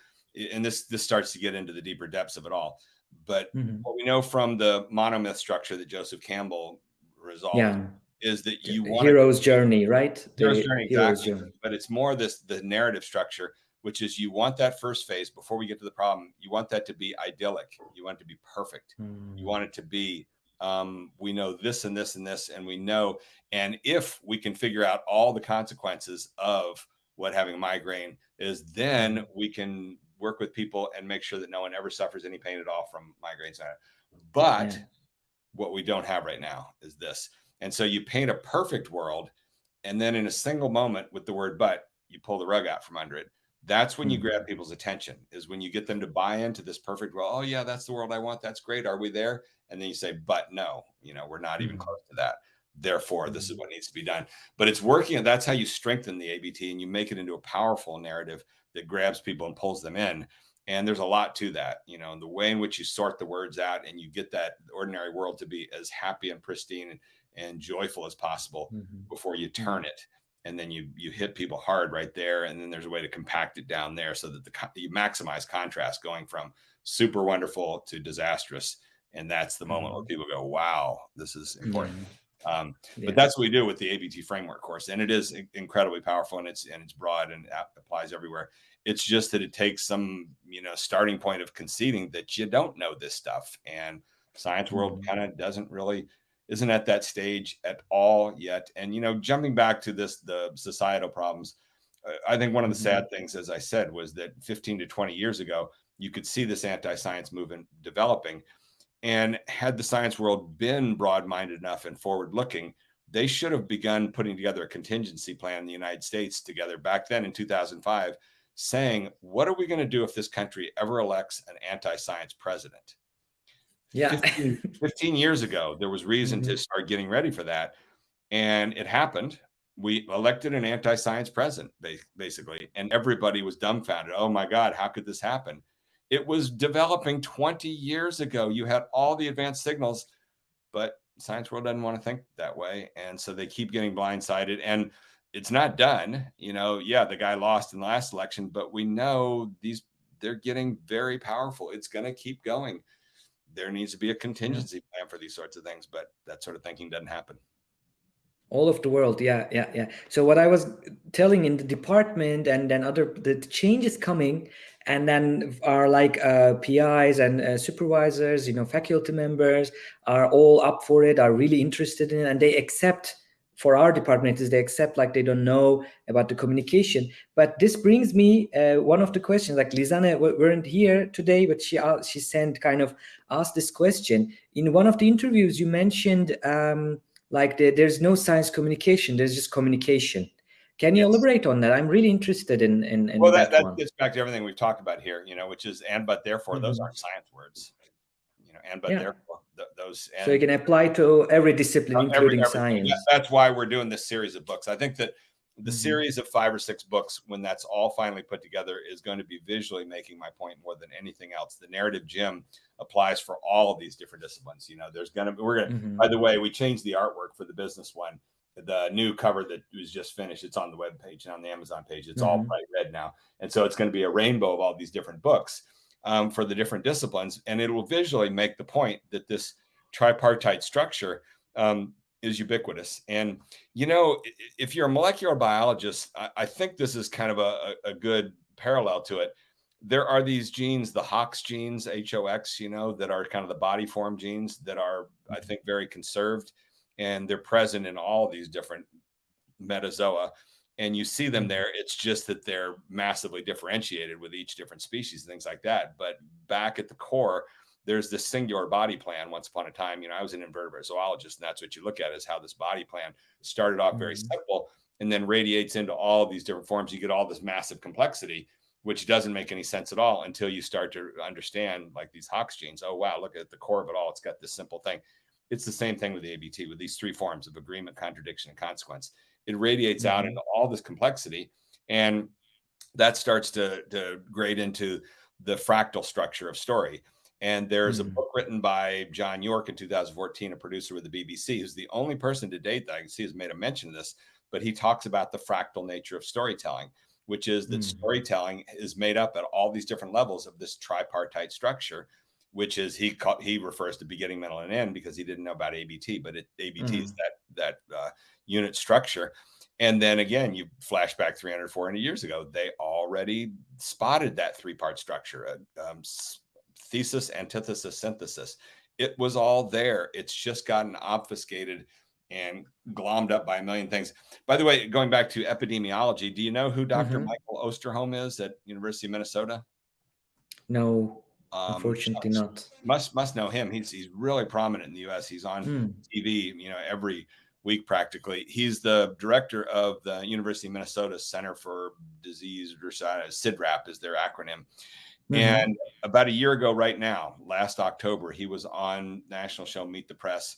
Speaker 2: and this this starts to get into the deeper depths of it all. But mm-hmm. what we know from the monomyth structure that Joseph Campbell resolved yeah is that you want
Speaker 1: hero's journey, right?
Speaker 2: Hero's the journey, hero's exactly. Journey. But it's more this the narrative structure, which is you want that first phase before we get to the problem. You want that to be idyllic. You want it to be perfect. Mm. You want it to be um, we know this and this and this, and we know, and if we can figure out all the consequences of what having a migraine is, then we can work with people and make sure that no one ever suffers any pain at all from migraines. But yeah. what we don't have right now is this. And so you paint a perfect world, and then in a single moment with the word but, you pull the rug out from under it. That's when you mm-hmm. grab people's attention, is when you get them to buy into this perfect world. Oh, yeah, that's the world I want. That's great. Are we there? And then you say, but no, you know, we're not even mm-hmm. close to that. Therefore, this is mm-hmm. what needs to be done. But it's working. And that's how you strengthen the ABT and you make it into a powerful narrative that grabs people and pulls them in. And there's a lot to that, you know, the way in which you sort the words out and you get that ordinary world to be as happy and pristine and, and joyful as possible mm-hmm. before you turn it and then you you hit people hard right there and then there's a way to compact it down there so that the you maximize contrast going from super wonderful to disastrous and that's the moment mm-hmm. where people go wow this is important mm-hmm. Um, yeah. But that's what we do with the ABT framework course, and it is incredibly powerful, and it's and it's broad and applies everywhere. It's just that it takes some you know starting point of conceding that you don't know this stuff, and science world mm-hmm. kind of doesn't really isn't at that stage at all yet. And you know, jumping back to this the societal problems, uh, I think one of the mm-hmm. sad things, as I said, was that 15 to 20 years ago, you could see this anti-science movement developing and had the science world been broad minded enough and forward looking, they should have begun putting together a contingency plan in the United States together back then in 2005, saying, What are we going to do if this country ever elects an anti science president?
Speaker 1: Yeah.
Speaker 2: 15, 15, years ago, there was reason mm-hmm. to start getting ready for that. And it happened. We elected an anti science president, basically, and everybody was dumbfounded. Oh my God, how could this happen? It was developing 20 years ago. You had all the advanced signals, but science world doesn't want to think that way. And so they keep getting blindsided. And it's not done. You know, yeah, the guy lost in the last election, but we know these they're getting very powerful. It's going to keep going. There needs to be a contingency plan for these sorts of things, but that sort of thinking doesn't happen.
Speaker 1: All of the world. Yeah yeah yeah. So what i was telling in the department and then other the changes coming and then are like uh, PIs and uh, supervisors, you know, faculty members are all up for it, are really interested in it, and they accept. For our department, is they accept like they don't know about the communication. But this brings me uh, one of the questions. Like Lisanne weren't here today, but she uh, she sent kind of asked this question in one of the interviews. You mentioned um, like the, there's no science communication, there's just communication can you yes. elaborate on that? I'm really interested in in, in
Speaker 2: well, that, that, that gets back to everything we've talked about here, you know, which is and but therefore mm-hmm. those aren't science words, you know, and but yeah. therefore th- those. And,
Speaker 1: so you can apply to every discipline, including every, science.
Speaker 2: That's why we're doing this series of books. I think that the mm-hmm. series of five or six books, when that's all finally put together, is going to be visually making my point more than anything else. The narrative gym applies for all of these different disciplines. You know, there's going to be, we're going to, mm-hmm. by the way, we changed the artwork for the business one the new cover that was just finished. It's on the web page and on the Amazon page. It's mm-hmm. all bright red now, and so it's going to be a rainbow of all these different books um, for the different disciplines, and it will visually make the point that this tripartite structure um, is ubiquitous. And you know, if you're a molecular biologist, I, I think this is kind of a, a good parallel to it. There are these genes, the HOX genes, H O X, you know, that are kind of the body form genes that are, I mm-hmm. think, very conserved and they're present in all these different metazoa and you see them mm-hmm. there it's just that they're massively differentiated with each different species and things like that but back at the core there's this singular body plan once upon a time you know i was an invertebrate zoologist and that's what you look at is how this body plan started off very mm-hmm. simple and then radiates into all these different forms you get all this massive complexity which doesn't make any sense at all until you start to understand like these hox genes oh wow look at the core of it all it's got this simple thing it's the same thing with the ABT with these three forms of agreement, contradiction, and consequence. It radiates mm-hmm. out into all this complexity, and that starts to, to grade into the fractal structure of story. And there's mm-hmm. a book written by John Yorke in 2014, a producer with the BBC, who's the only person to date that I can see has made a mention of this. But he talks about the fractal nature of storytelling, which is that mm-hmm. storytelling is made up at all these different levels of this tripartite structure which is he he refers to beginning, middle, and end because he didn't know about ABT, but it, ABT mm-hmm. is that that uh, unit structure. And then again, you flash back 300, 400 years ago, they already spotted that three part structure uh, um, thesis, antithesis, synthesis. It was all there. It's just gotten obfuscated and glommed up by a million things. By the way, going back to epidemiology, do you know who doctor mm-hmm. Michael Osterholm is at University of Minnesota?
Speaker 1: No. Um, Unfortunately, not.
Speaker 2: Must must know him. He's he's really prominent in the U.S. He's on hmm. TV, you know, every week practically. He's the director of the University of Minnesota Center for Disease CIDRAP is their acronym. Mm-hmm. And about a year ago, right now, last October, he was on national show Meet the Press,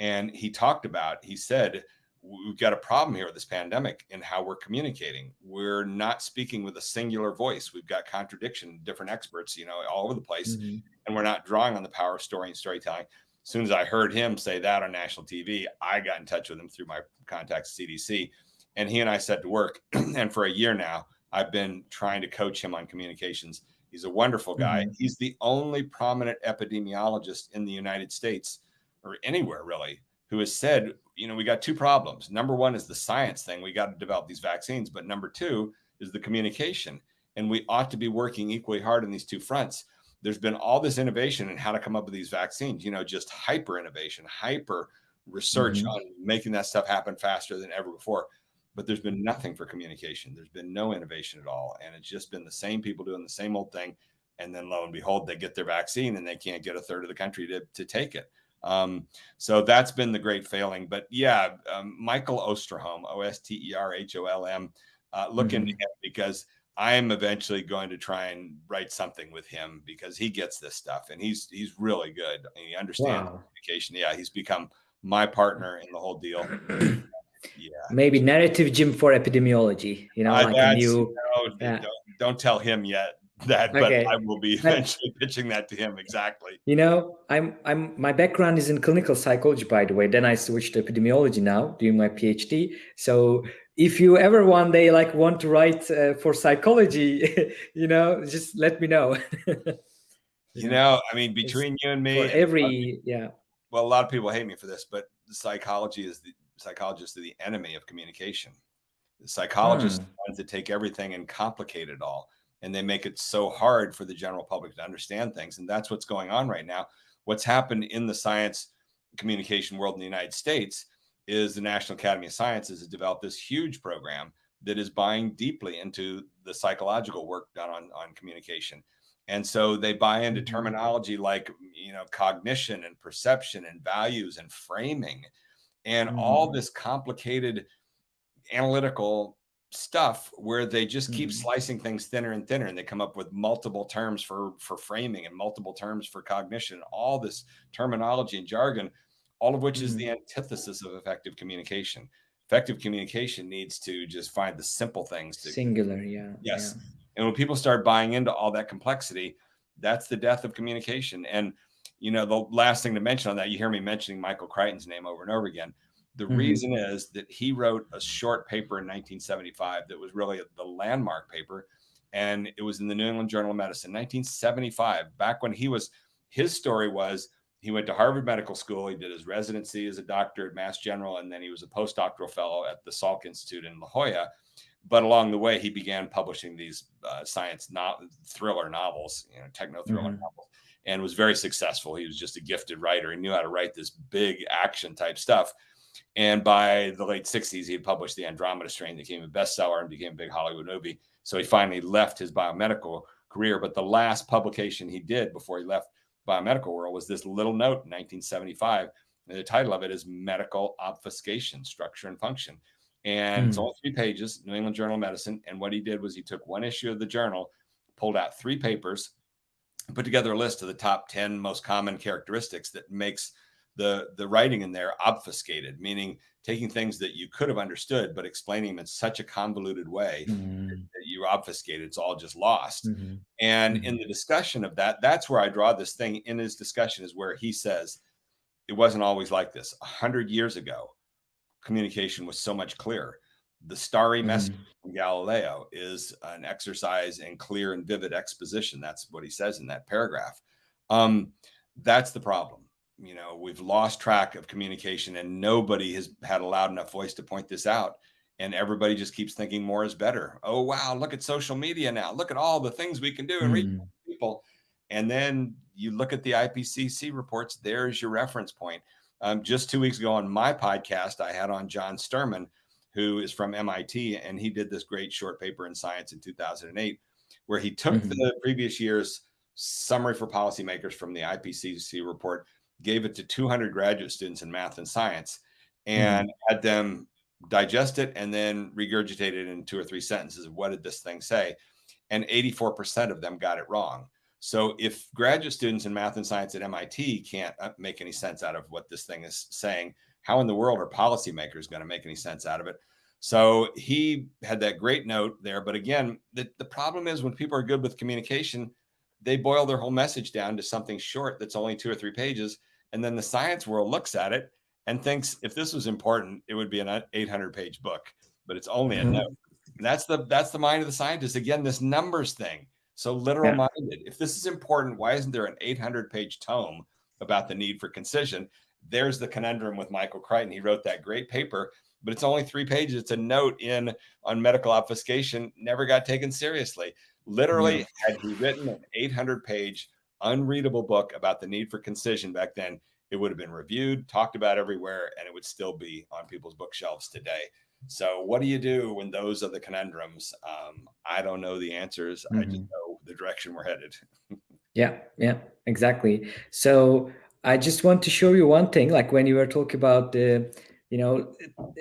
Speaker 2: and he talked about. He said we've got a problem here with this pandemic and how we're communicating. We're not speaking with a singular voice. We've got contradiction, different experts, you know, all over the place, mm-hmm. and we're not drawing on the power of story and storytelling. As soon as I heard him say that on national TV, I got in touch with him through my contacts at CDC, and he and I set to work. and for a year now, I've been trying to coach him on communications. He's a wonderful guy. Mm-hmm. He's the only prominent epidemiologist in the United States or anywhere really who has said you know, we got two problems. Number one is the science thing. We got to develop these vaccines. But number two is the communication. And we ought to be working equally hard on these two fronts. There's been all this innovation in how to come up with these vaccines, you know, just hyper innovation, hyper research mm-hmm. on making that stuff happen faster than ever before. But there's been nothing for communication. There's been no innovation at all. And it's just been the same people doing the same old thing. And then lo and behold, they get their vaccine and they can't get a third of the country to, to take it. Um, so that's been the great failing. But yeah, um, Michael Osterholm, O S T E R H O L M, uh, look mm-hmm. into him because I'm eventually going to try and write something with him because he gets this stuff and he's he's really good. And he understands wow. communication. Yeah, he's become my partner in the whole deal.
Speaker 1: yeah. Maybe narrative gym for epidemiology. You know, uh, like a new.
Speaker 2: No, yeah. don't, don't tell him yet that okay. but i will be eventually pitching that to him exactly
Speaker 1: you know i'm i'm my background is in clinical psychology by the way then i switched to epidemiology now doing my phd so if you ever one day like want to write uh, for psychology you know just let me know
Speaker 2: you know i mean between it's you and me
Speaker 1: every yeah
Speaker 2: well a lot of people hate me for this but psychology is the psychologists are the enemy of communication the psychologists hmm. ones that take everything and complicate it all and they make it so hard for the general public to understand things. And that's what's going on right now. What's happened in the science communication world in the United States is the National Academy of Sciences has developed this huge program that is buying deeply into the psychological work done on, on communication. And so they buy into mm-hmm. terminology like, you know, cognition and perception and values and framing and mm. all this complicated analytical stuff where they just keep mm-hmm. slicing things thinner and thinner and they come up with multiple terms for for framing and multiple terms for cognition and all this terminology and jargon all of which mm-hmm. is the antithesis of effective communication effective communication needs to just find the simple things to
Speaker 1: singular yeah
Speaker 2: yes
Speaker 1: yeah.
Speaker 2: and when people start buying into all that complexity that's the death of communication and you know the last thing to mention on that you hear me mentioning michael crichton's name over and over again the mm-hmm. reason is that he wrote a short paper in 1975 that was really the landmark paper. And it was in the New England Journal of Medicine, 1975, back when he was, his story was he went to Harvard Medical School. He did his residency as a doctor at Mass General, and then he was a postdoctoral fellow at the Salk Institute in La Jolla. But along the way, he began publishing these uh, science no- thriller novels, you know, techno thriller mm-hmm. novels, and was very successful. He was just a gifted writer. He knew how to write this big action type stuff. And by the late 60s, he had published The Andromeda Strain, that became a bestseller and became a big Hollywood movie. So he finally left his biomedical career. But the last publication he did before he left biomedical world was this little note in 1975. And the title of it is Medical Obfuscation Structure and Function. And mm. it's hmm. all three pages, New England Journal of Medicine. And what he did was he took one issue of the journal, pulled out three papers, and put together a list of the top 10 most common characteristics that makes the the writing in there obfuscated, meaning taking things that you could have understood, but explaining them in such a convoluted way mm-hmm. that you obfuscate. It's all just lost. Mm-hmm. And mm-hmm. in the discussion of that, that's where I draw this thing. In his discussion is where he says it wasn't always like this. A hundred years ago, communication was so much clearer. The starry message mm-hmm. from Galileo is an exercise in clear and vivid exposition. That's what he says in that paragraph. Um, that's the problem you know we've lost track of communication and nobody has had a loud enough voice to point this out. And everybody just keeps thinking more is better. Oh wow look at social media now. Look at all the things we can do and reach mm. people. And then you look at the ipcc reports there's your reference point. Um, just two weeks ago on my podcast i had on john sterman who is from mit and he did this great short paper in science in 2008 where he took mm-hmm. the previous year's summary for policymakers from the ipcc report gave it to 200 graduate students in math and science and mm-hmm. had them digest it and then regurgitate it in two or three sentences. Of what did this thing say? And 84% of them got it wrong. So if graduate students in math and science at MIT can't uh, make any sense out of what this thing is saying, how in the world are policymakers going to make any sense out of it? So he had that great note there. But again, the, the problem is when people are good with communication, they boil their whole message down to something short that's only two or three pages and then the science world looks at it and thinks if this was important, it would be an 800 page book, but it's only a mm-hmm. note. And that's the that's the mind of the scientist. Again, this numbers thing. So literal minded. If this is important, why isn't there an 800 page tome about the need for concision? there's the conundrum with Michael Crichton. He wrote that great paper, but it's only three pages. It's a note in on medical obfuscation, never got taken seriously. Literally, had he written an 800 page unreadable book about the need for concision back then, it would have been reviewed, talked about everywhere, and it would still be on people's bookshelves today. So, what do you do when those are the conundrums? Um, I don't know the answers. Mm-hmm. I just mm-hmm. know the direction we're headed.
Speaker 1: yeah, yeah, exactly. So, I just want to show you one thing. Like when you were talking about the, you know,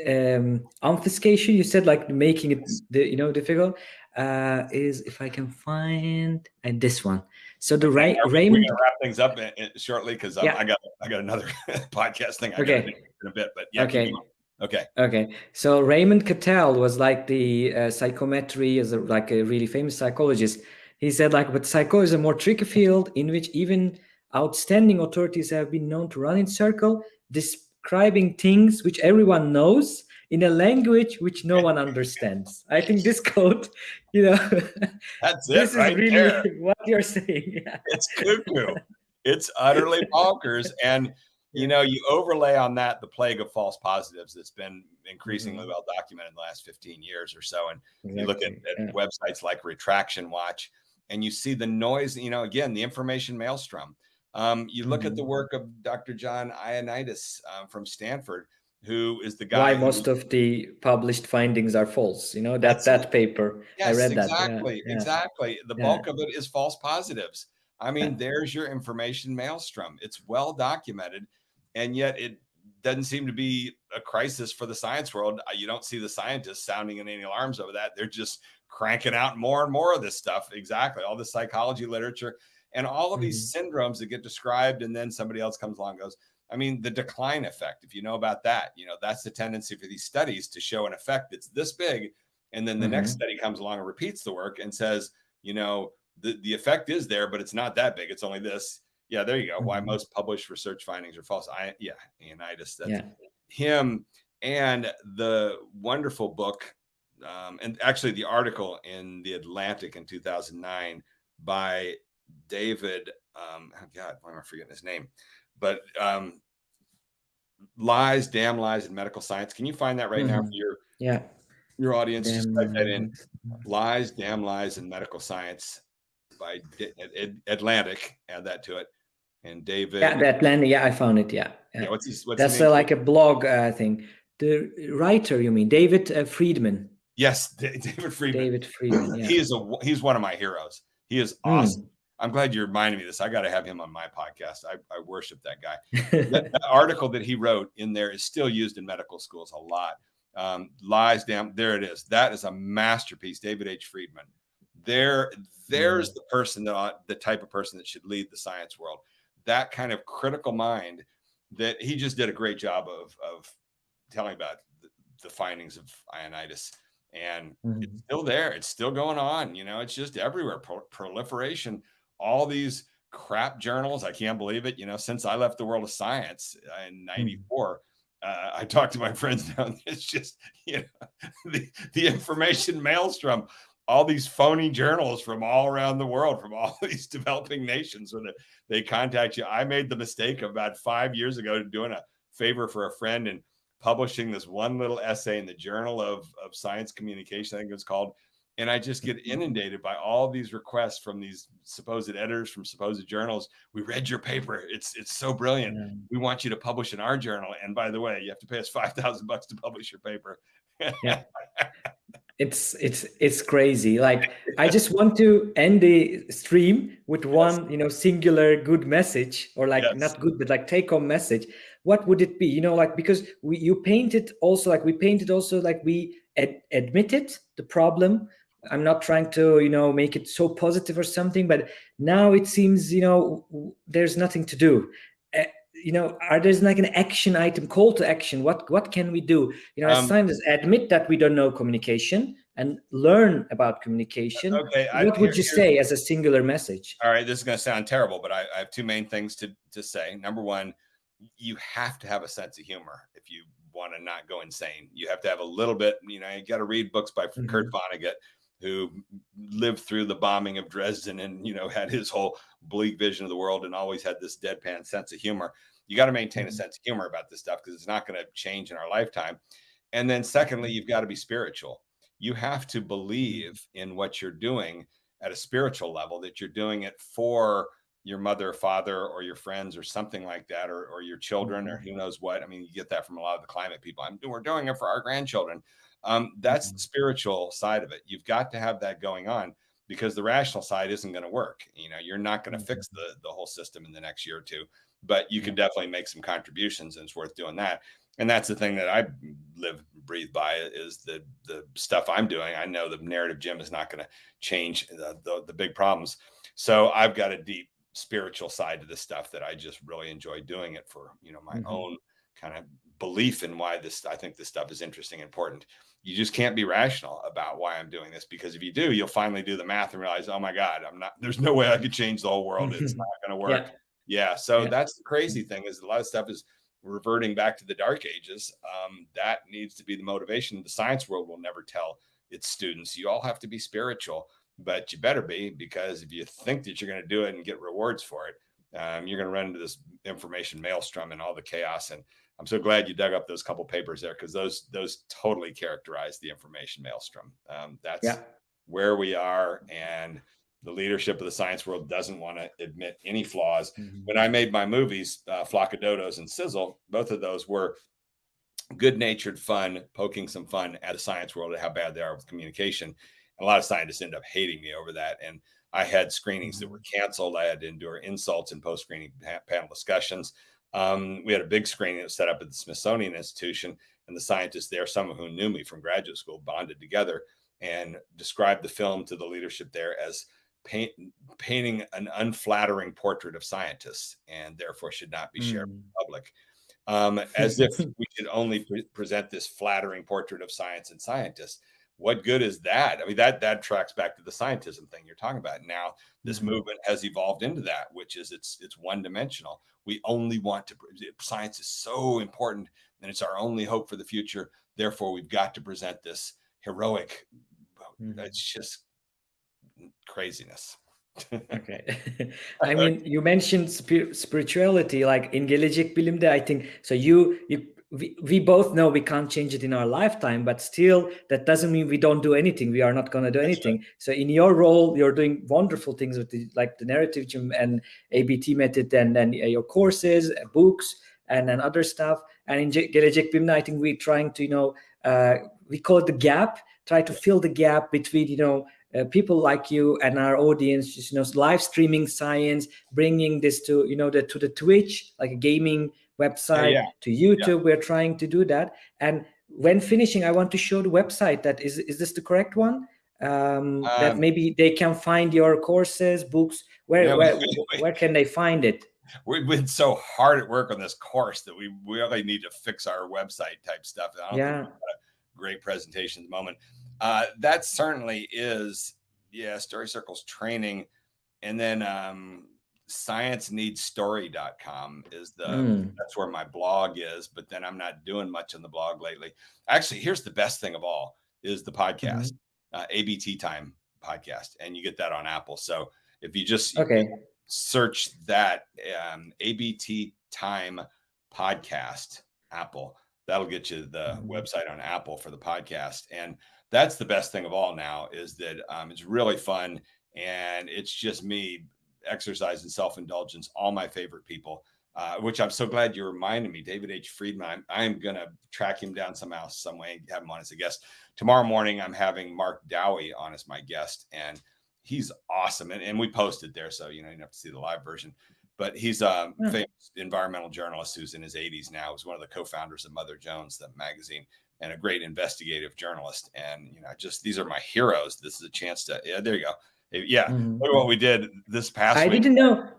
Speaker 1: um, obfuscation, you said like making it, the, you know, difficult. Uh, is if I can find and this one. So the Ray, Raymond
Speaker 2: wrap things up in, in shortly because yeah. I got I got another podcast thing I okay. in a bit, but yeah.
Speaker 1: Okay.
Speaker 2: Okay.
Speaker 1: Okay. So Raymond Cattell was like the uh, psychometry as a, like a really famous psychologist. He said like, but psycho is a more tricky field in which even outstanding authorities have been known to run in circle, describing things which everyone knows in a language which no one understands. I think this quote, you know,
Speaker 2: that's
Speaker 1: it. this
Speaker 2: right
Speaker 1: is really
Speaker 2: there.
Speaker 1: what you're saying.
Speaker 2: it's cuckoo. It's utterly bonkers. And you know, you overlay on that the plague of false positives that's been increasingly mm-hmm. well documented in the last 15 years or so. And exactly. you look at, at yeah. websites like Retraction Watch, and you see the noise, you know, again, the information maelstrom. Um, you look mm-hmm. at the mm-hmm. work of Dr. John Ioannidis um, from Stanford, who is the guy.
Speaker 1: Why most of the published findings are false. You know that that paper.
Speaker 2: Yes,
Speaker 1: I read
Speaker 2: exactly, that. Exactly, yeah. exactly. The bulk of it is false positives. I mean, there's your information maelstrom. It's well documented, and yet it doesn't seem to be a crisis for the science world. Uh, you don't see the scientists sounding in any alarms over that. They're just cranking out more and more of this stuff. Exactly, all the psychology literature and all of these mm-hmm. syndromes that get described, and then somebody else comes along goes, I mean, the decline effect, if you know about that, you know, that's the tendency for these studies to show an effect that's this big. And then the mm-hmm. next study comes along and repeats the work and says, you know, the, the effect is there, but it's not that big. It's only this. Yeah, there you go. Mm-hmm. Why most published research findings are false. I yeah, Ioannidis, that's yeah. him. And the wonderful book, um, and actually the article in the Atlantic in 2009 by David. Um, oh God, why am I forgetting his name? But um, lies, damn lies in medical science. Can you find that right mm-hmm. now for your
Speaker 1: yeah
Speaker 2: your audience? Damn Just type that in. Lies, damn lies in medical science by Atlantic. Add that to it. And David.
Speaker 1: Yeah, the Atlantic. Yeah, I found it. Yeah.
Speaker 2: yeah. what's his, what's
Speaker 1: That's uh, like a blog uh, thing. The writer, you mean David uh, Freedman?
Speaker 2: Yes, David Freedman.
Speaker 1: David Freedman. Yeah.
Speaker 2: he is a he's one of my heroes. He is hmm. awesome. Mm. I'm glad you reminded me of this. I got to have him on my podcast. I, I worship that guy. that, that, article that he wrote in there is still used in medical schools a lot. Um, lies down. There it is. That is a masterpiece. David H. Freedman. There, there's the person that the type of person that should lead the science world. That kind of critical mind that he just did a great job of of telling about the, the findings of Ioannidis and mm-hmm. it's still there. It's still going on. You know, it's just everywhere. Pro- proliferation all these crap journals. I can't believe it. You know, since I left the world of science in '94, hmm. uh, I talk to my friends now. It's just you know the, the information maelstrom. All these phony journals from all around the world, from all these developing nations, where they, they contact you. I made the mistake of about five years ago doing a favor for a friend and publishing this one little essay in the Journal of, of Science Communication, I think it's called, and I just get mm-hmm. inundated by all these requests from these supposed editors from supposed journals. We read your paper; it's it's so brilliant. Yeah. We want you to publish in our journal. And by the way, you have to pay us five thousand bucks to publish your paper.
Speaker 1: yeah, it's it's it's crazy. Like I just want to end the stream with one, you know, singular good message, or like yes. not good, but like take home message. What would it be? You know, like because we you painted also like we painted also like we ad- admitted the problem i'm not trying to you know make it so positive or something but now it seems you know there's nothing to do. Uh, you know are there's like an action item call to action? What what can we do? You know as um, scientists admit that we don't know communication and learn about communication. Okay what I, would you say as a singular message?
Speaker 2: All right this is going to sound terrible but I, I have two main things to to say. Number one you have to have a sense of humor if you want to not go insane. You have to have a little bit, you know, you got to read books by mm-hmm. Kurt Vonnegut who lived through the bombing of Dresden and you know had his whole bleak vision of the world and always had this deadpan sense of humor. You got to maintain a mm-hmm. sense of humor about this stuff because it's not going to change in our lifetime. And then secondly, you've got to be spiritual. You have to believe in what you're doing at a spiritual level that you're doing it for your mother, or father, or your friends, or something like that, or, or your children, or mm-hmm. who knows what. I mean, you get that from a lot of the climate people. I'm we're doing it for our grandchildren. Um, that's mm-hmm. the spiritual side of it. You've got to have that going on because the rational side isn't going to work. You know, you're not going to mm-hmm. fix the the whole system in the next year or two, but you can definitely make some contributions, and it's worth doing that. And that's the thing that I live breathe by is the the stuff I'm doing. I know the narrative gym is not going to change the, the the big problems. So I've got a deep spiritual side to this stuff that I just really enjoy doing it for, you know, my mm-hmm. own kind of belief in why this I think this stuff is interesting and important. You just can't be rational about why I'm doing this because if you do, you'll finally do the math and realize, oh my God, I'm not there's no way I could change the whole world. It's not gonna work. Yeah. yeah so yeah. that's the crazy thing is a lot of stuff is reverting back to the dark ages. Um, that needs to be the motivation. The science world will never tell its students. You all have to be spiritual but you better be because if you think that you're going to do it and get rewards for it, um, you're going to run into this information maelstrom and all the chaos. And I'm so glad you dug up those couple papers there because those those totally characterize the information maelstrom. Um, that's yeah. where we are, and the leadership of the science world doesn't want to admit any flaws. Mm-hmm. When I made my movies, uh, Flock of Dodos and Sizzle, both of those were good-natured fun, poking some fun at the science world at how bad they are with communication And a lot of scientists end up hating me over that. And I had screenings that were mm-hmm. canceled. I had to endure insults in post screening pa- panel discussions. Um, we had a big screening that was set up at the Smithsonian Institution, and the scientists there, some of whom knew me from graduate school, bonded together and described the film to the leadership there as paint, painting an unflattering portrait of scientists and therefore should not be shared mm. with the public. Um, as if we should only pre- present this flattering portrait of science and scientists what good is that? I mean, that that tracks back to the scientism thing you're talking about. Now, this mm-hmm. movement has evolved into that, which is it's it's one dimensional. We only want to science is so important, and it's our only hope for the future. Therefore, we've got to present this heroic. Mm-hmm. It's just craziness.
Speaker 1: okay i mean you mentioned spirituality like in gelecek bilimde i think so you you we, we both know we can't change it in our lifetime but still that doesn't mean we don't do anything. We are not going to do anything. so in your role you're doing wonderful things with the, like the narrative and abt method and then your courses uh, books and then other stuff. And in gelecek bilimde i think we're trying to you know uh, we call it the gap try to fill the gap between you know uh, people like you and our audience just you know live streaming science bringing this to you know the to the twitch like a gaming website yeah. to youtube yeah. we're trying to do that. And when finishing i want to show the website that is is this the correct one? Um, um that maybe they can find your courses books where yeah, where, we, we, where can they find it?
Speaker 2: We've been so hard at work on this course that we really need to fix our website type stuff
Speaker 1: yeah.
Speaker 2: great presentation at the moment. Uh, that certainly is yeah story circles training and then um scienceneedstory.com is the mm. that's where my blog is but then i'm not doing much on the blog lately actually here's the best thing of all is the podcast mm-hmm. uh, abt time podcast and you get that on apple so if you just
Speaker 1: okay
Speaker 2: you search that um, abt time podcast apple that'll get you the mm-hmm. website on apple for the podcast and that's the best thing of all now is that um, it's really fun and it's just me exercise and self indulgence, all my favorite people. Uh, which I'm so glad you reminded me, David H. Freedman. I'm, I'm going to track him down somehow, some way, and have him on as a guest. Tomorrow morning, I'm having Mark Dowie on as my guest, and he's awesome. And, and we posted there, so you know you have to see the live version. But he's a yeah. famous environmental journalist who's in his 80s now. He's one of the co-founders of Mother Jones, the magazine, and a great investigative journalist. And you know, just these are my heroes. This is a chance to. Yeah, there you go yeah mm-hmm. look at what we did this past
Speaker 1: i
Speaker 2: week.
Speaker 1: didn't know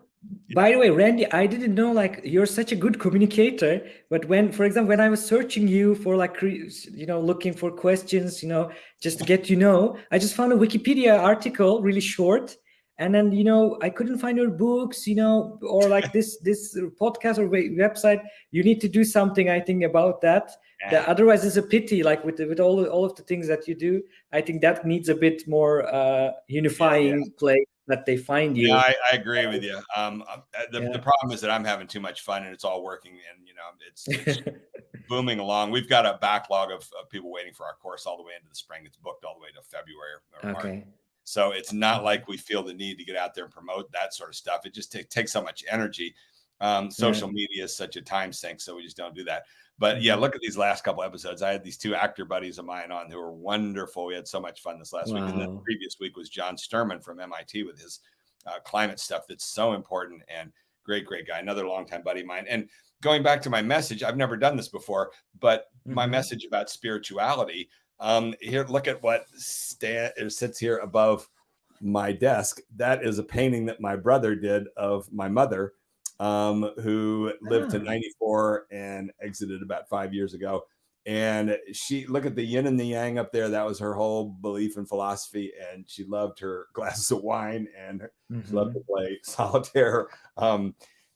Speaker 1: by the way randy i didn't know like you're such a good communicator but when for example when i was searching you for like you know looking for questions you know just to get you know i just found a wikipedia article really short and then you know i couldn't find your books you know or like this this podcast or website you need to do something i think about that yeah. that otherwise it's a pity like with with all all of the things that you do i think that needs a bit more uh unifying yeah, yeah. play that they find you
Speaker 2: yeah i, I agree with you um uh, the, the problem is that i'm having too much fun and it's all working and you know it's, it's booming along we've got a backlog of, of, people waiting for our course all the way into the spring it's booked all the way to february or okay March. So it's not like we feel the need to get out there and promote that sort of stuff. It just t- takes so much energy. Um, social yeah. media is such a time sink, so we just don't do that. But yeah, mm-hmm. look at these last couple episodes. I had these two actor buddies of mine on who were wonderful. We had so much fun this last wow. week. And then the previous week was John Sterman from MIT with his uh, climate stuff that's so important and great, great guy. Another longtime buddy of mine. And going back to my message, I've never done this before, but mm-hmm. my message about spirituality um, here, look at what stand, sits here above my desk. That is a painting that my brother did of my mother, um, who lived to ah. 94 and exited about five years ago. And she look at the yin and the yang up there. That was her whole belief and philosophy. And she loved her glasses of wine and mm-hmm. she loved to mm-hmm. play solitaire. Um,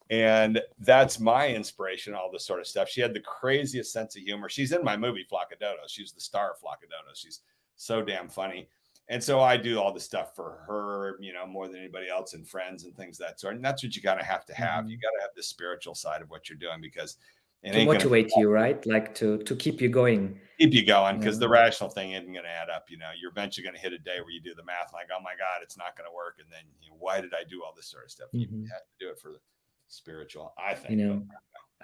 Speaker 2: and that's my inspiration, all this sort of stuff. She had the craziest sense of humor. She's in my movie Flock of Dodos. She's the star of Flock of Dodos. She's so damn funny. And so I do all the stuff for her, you know, more than anybody else and friends and things that sort. And that's what you gotta have to have. You mm-hmm. gotta have the spiritual side of what you're doing because
Speaker 1: it to motivate you, right? Like to to keep you going.
Speaker 2: Keep you going because yeah. the rational thing isn't going to add up. You know, you're eventually going to hit a day where you do the math, like, oh my god, it's not going to work, and then you know, why did I do all this sort of stuff? Mm-hmm. You have to do it for the spiritual. I think.
Speaker 1: You know,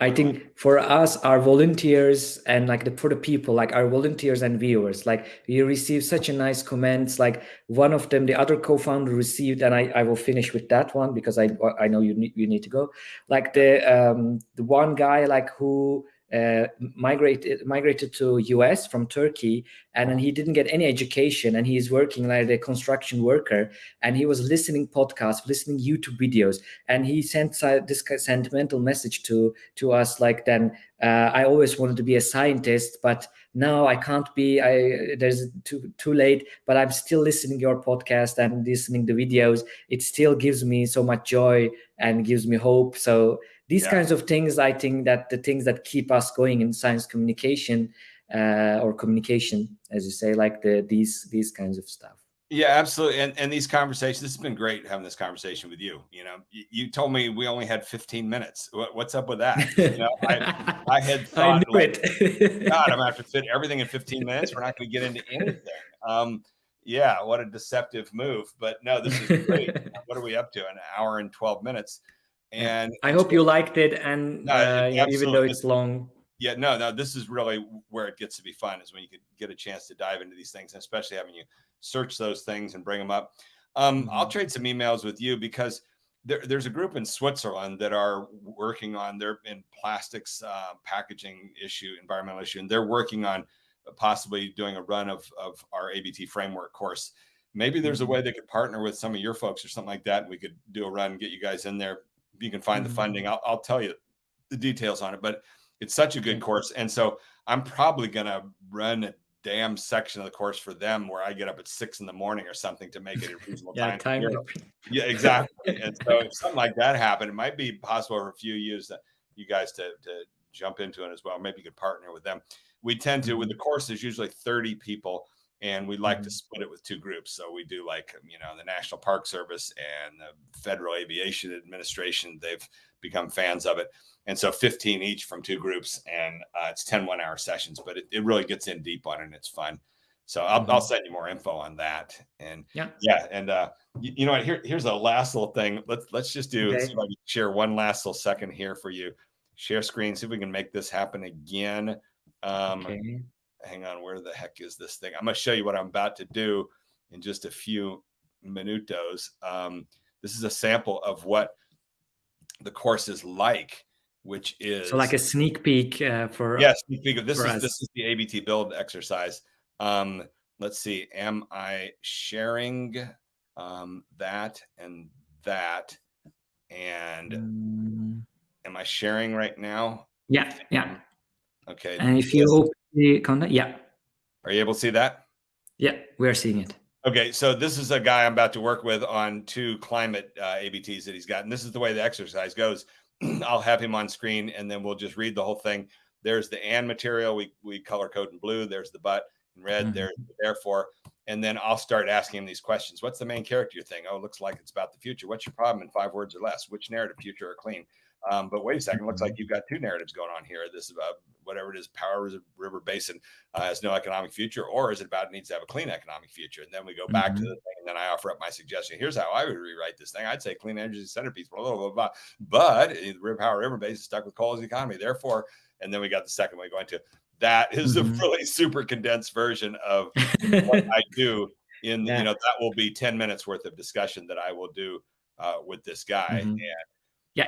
Speaker 1: I think for us, our volunteers and like the, for the people, like our volunteers and viewers, like we receive such a nice comments. Like one of them, the other co-founder received, and I, I will finish with that one because I I know you need you need to go. Like the um the one guy like who uh, migrated migrated to US from Turkey, and then he didn't get any education, and he's working like a construction worker, and he was listening podcasts, listening YouTube videos, and he sent this sentimental message to to us like then uh, I always wanted to be a scientist, but now I can't be. I there's too too late, but I'm still listening your podcast and listening the videos. It still gives me so much joy and gives me hope. So these yeah. kinds of things i think that the things that keep us going in science communication uh, or communication as you say like the these these kinds of stuff.
Speaker 2: Yeah absolutely and and these conversations this has been great having this conversation with you you know? You, you told me we only had 15 minutes. What, what's up with that? You know i, I had thought I like, god i'm gonna have to fit everything in 15 minutes. We're not gonna get into anything. Um yeah what a deceptive move but no this is great. What are we up to? An hour and 12 minutes and
Speaker 1: I hope you liked it, and no, uh, even though it's long.
Speaker 2: Yeah, no, no, this is really where it gets to be fun is when you could get a chance to dive into these things, and especially having you search those things and bring them up. Um, mm-hmm. I'll trade some emails with you because there, there's a group in Switzerland that are working on their in plastics uh, packaging issue, environmental issue, and they're working on possibly doing a run of of our ABT framework course. Maybe there's a mm-hmm. way they could partner with some of your folks or something like that, and we could do a run, and get you guys in there, you can find mm-hmm. the funding. I'll, I'll tell you the details on it, but it's such a good course. And so I'm probably going to run a damn section of the course for them where I get up at six in the morning or something to make it a reasonable yeah, time. time. Yeah, exactly. and so if something like that happened, it might be possible for a few years that you guys to, to jump into it as well. Maybe you could partner with them. We tend to, with mm-hmm. the course, there's usually 30 people and we like mm-hmm. to split it with two groups. So we do like you know the National Park Service and the Federal Aviation Administration. They've become fans of it, and so 15 each from two groups, and uh, it's 10 one hour sessions. But it, it really gets in deep on it, and it's fun. So I'll, mm-hmm. I'll send you more info on that. And yeah, yeah, and uh, you, you, know what? Here, here's a last little thing. Let's let's just do okay. share one last little second here for you. Share screen. See if we can make this happen again. Um, okay hang on, where the heck is this thing? I'm going to show you what I'm about to do in just a few minutos. Um, this is a sample of what the course is like, which is
Speaker 1: so like a sneak peek uh, for
Speaker 2: yeah, sneak peek. This is us. this is the ABT build exercise. Um, let's see, am I sharing um, that and that? And um, am I sharing right now?
Speaker 1: Yeah, yeah.
Speaker 2: Okay.
Speaker 1: And if you the content? Yeah.
Speaker 2: Are you able to see that?
Speaker 1: Yeah, we are seeing it.
Speaker 2: Okay, so this is a guy I'm about to work with on two climate uh, ABTs that he's got, and this is the way the exercise goes. I'll have him on screen, and then we'll just read the whole thing. There's the and material we we color code in blue. There's the but in red. Mm -hmm. There's the therefore, and then I'll start asking him these questions. What's the main character you think? Oh, it looks like it's about the future. What's your problem in five words or less? Which narrative, future or clean? Um, but wait a second, looks like mm-hmm. you've got two narratives going on here. This is about whatever it is, Powder River Basin uh, has no economic future, or is it about it needs to have a clean economic future? And then we go back mm-hmm. to the thing, and then I offer up my suggestion. Here's how I would rewrite this thing. I'd say clean energy centerpiece, blah, blah, blah, blah. But the Powder River Basin is stuck with coal as the economy. Therefore, and then we got the second one going to that is mm-hmm. a really super condensed version of what I do in yeah. you know that will be 10 minutes worth of discussion that I will do uh, with this guy mm-hmm. and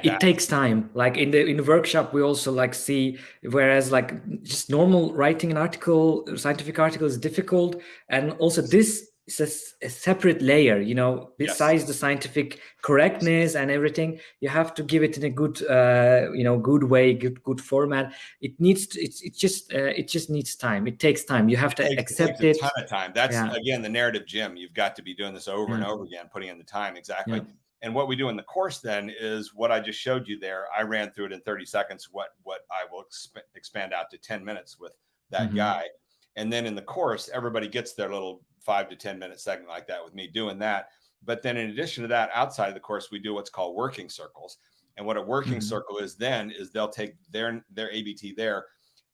Speaker 1: yeah it takes time. Like in the in the workshop we also like see whereas like just normal writing an article scientific article is difficult. And also this is a, a separate layer you know besides yes. the scientific correctness and everything you have to give it in a good uh, you know good way good good format. It needs to, it's it just uh, it just needs time. It takes time. You have to it accept it,
Speaker 2: a ton of time. That's yeah. again the narrative gym you've got to be doing this over yeah. and over again putting in the time. Exactly and what we do in the course then is what I just showed you there. I ran through it in 30 seconds. What what I will exp expand out to 10 minutes with that mm -hmm. guy. And then in the course, everybody gets their little five to 10 minute segment like that with me doing that. But then in addition to that, outside of the course, we do what's called working circles. And what a working mm -hmm. circle is then is they'll take their their ABT there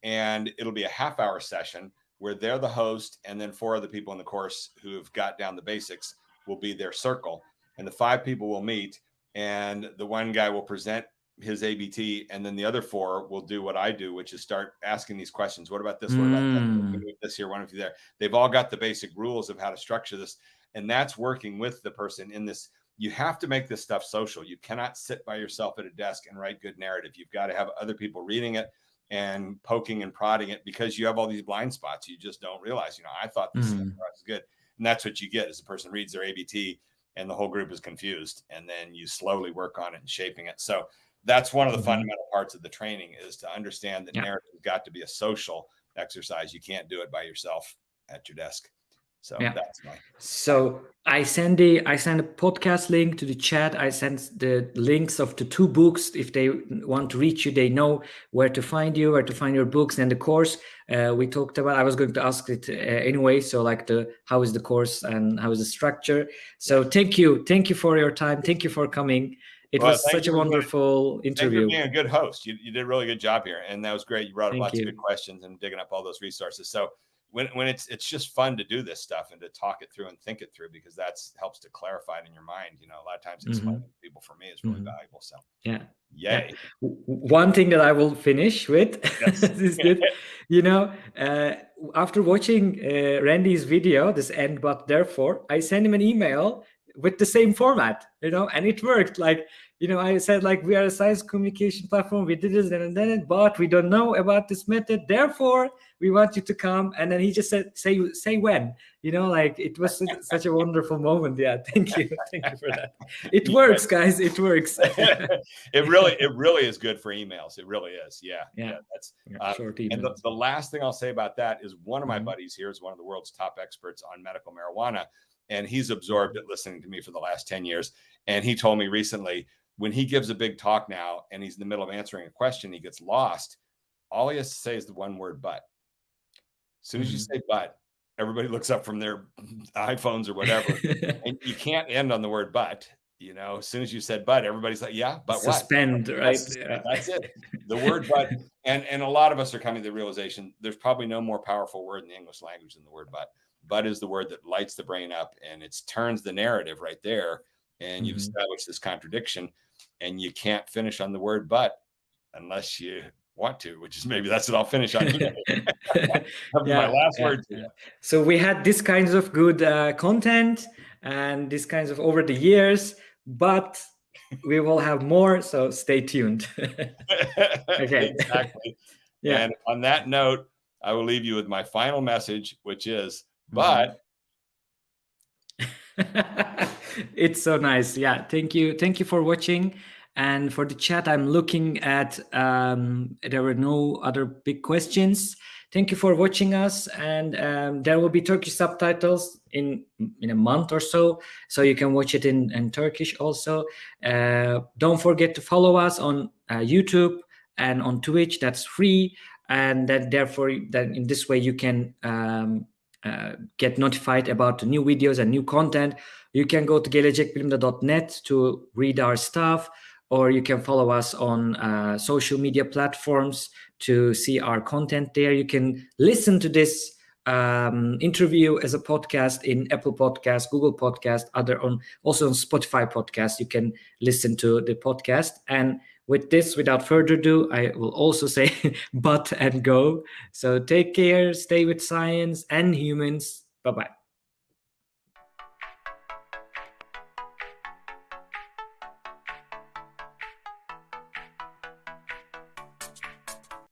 Speaker 2: and it'll be a half hour session where they're the host and then four other people in the course who have got down the basics will be their circle and the five people will meet and the one guy will present his ABT and then the other four will do what I do, which is start asking these questions. What about this? What about mm. that? This here, one of you there. They've all got the basic rules of how to structure this. And that's working with the person in this. You have to make this stuff social. You cannot sit by yourself at a desk and write good narrative. You've got to have other people reading it and poking and prodding it because you have all these blind spots. You just don't realize, you know, I thought this mm. was good. And that's what you get as a person reads their ABT and the whole group is confused and then you slowly work on it and shaping it so that's one of the mm-hmm. fundamental parts of the training is to understand that yeah. narrative has got to be a social exercise you can't do it by yourself at your desk so yeah. that's my
Speaker 1: so i send the i send a podcast link to the chat i send the links of the two books if they want to reach you they know where to find you where to find your books and the course uh, we talked about i was going to ask it uh, anyway so like the how is the course and how is the structure so thank you thank you for your time thank you for coming it well, was such a wonderful being, interview.
Speaker 2: Thank you being a good host. You, you did a really good job here, and that was great. You brought up thank lots you. of good questions and digging up all those resources. So when, when it's it's just fun to do this stuff and to talk it through and think it through because that's helps to clarify it in your mind. You know, a lot of times explaining mm-hmm. people for me is really mm-hmm. valuable. So
Speaker 1: yeah,
Speaker 2: yay.
Speaker 1: Yeah. One thing that I will finish with yes. is good. you know, uh, after watching uh, Randy's video, this end but therefore, I sent him an email with the same format. You know, and it worked. Like you know, I said like we are a science communication platform. We did this and then, it, but we don't know about this method. Therefore, we want you to come. And then he just said, say, say when. You know, like it was such a wonderful moment. Yeah, thank you, thank you for that. It works, guys. It works.
Speaker 2: it really, it really is good for emails. It really is. Yeah,
Speaker 1: yeah. yeah
Speaker 2: that's yeah, uh, and the, the last thing I'll say about that is one of my mm -hmm. buddies here is one of the world's top experts on medical marijuana and he's absorbed it listening to me for the last 10 years and he told me recently when he gives a big talk now and he's in the middle of answering a question, he gets lost. All he has to say is the one word but. As soon as you mm-hmm. say but, everybody looks up from their iPhones or whatever. and you can't end on the word but. You know, as soon as you said but, everybody's like, yeah, but
Speaker 1: Suspend,
Speaker 2: what?
Speaker 1: right?
Speaker 2: That's, that's it. The word but. And and a lot of us are coming to the realization there's probably no more powerful word in the English language than the word but. But is the word that lights the brain up and it turns the narrative right there. And you've mm-hmm. established this contradiction and you can't finish on the word but unless you want to, which is maybe that's what I'll finish on. yeah, my last
Speaker 1: yeah, Yeah. So we had these kinds of good uh, content and these kinds of over the years, but we will have more. So stay tuned.
Speaker 2: okay. Exactly. yeah. And on that note, I will leave you with my final message, which is, mm-hmm. but
Speaker 1: it's so nice. Yeah. Thank you. Thank you for watching. And for the chat, I'm looking at, um, there were no other big questions. Thank you for watching us. And um, there will be Turkish subtitles in, in a month or so. So you can watch it in, in Turkish also. Uh, don't forget to follow us on uh, YouTube and on Twitch. That's free. And that therefore, that in this way, you can um, uh, get notified about new videos and new content. You can go to gelecekbilimde.net to read our stuff, or you can follow us on uh, social media platforms to see our content there. You can listen to this um, interview as a podcast in Apple Podcast, Google Podcast, other on also on Spotify podcast. You can listen to the podcast. And with this, without further ado, I will also say but and go. So take care, stay with science and humans. Bye bye.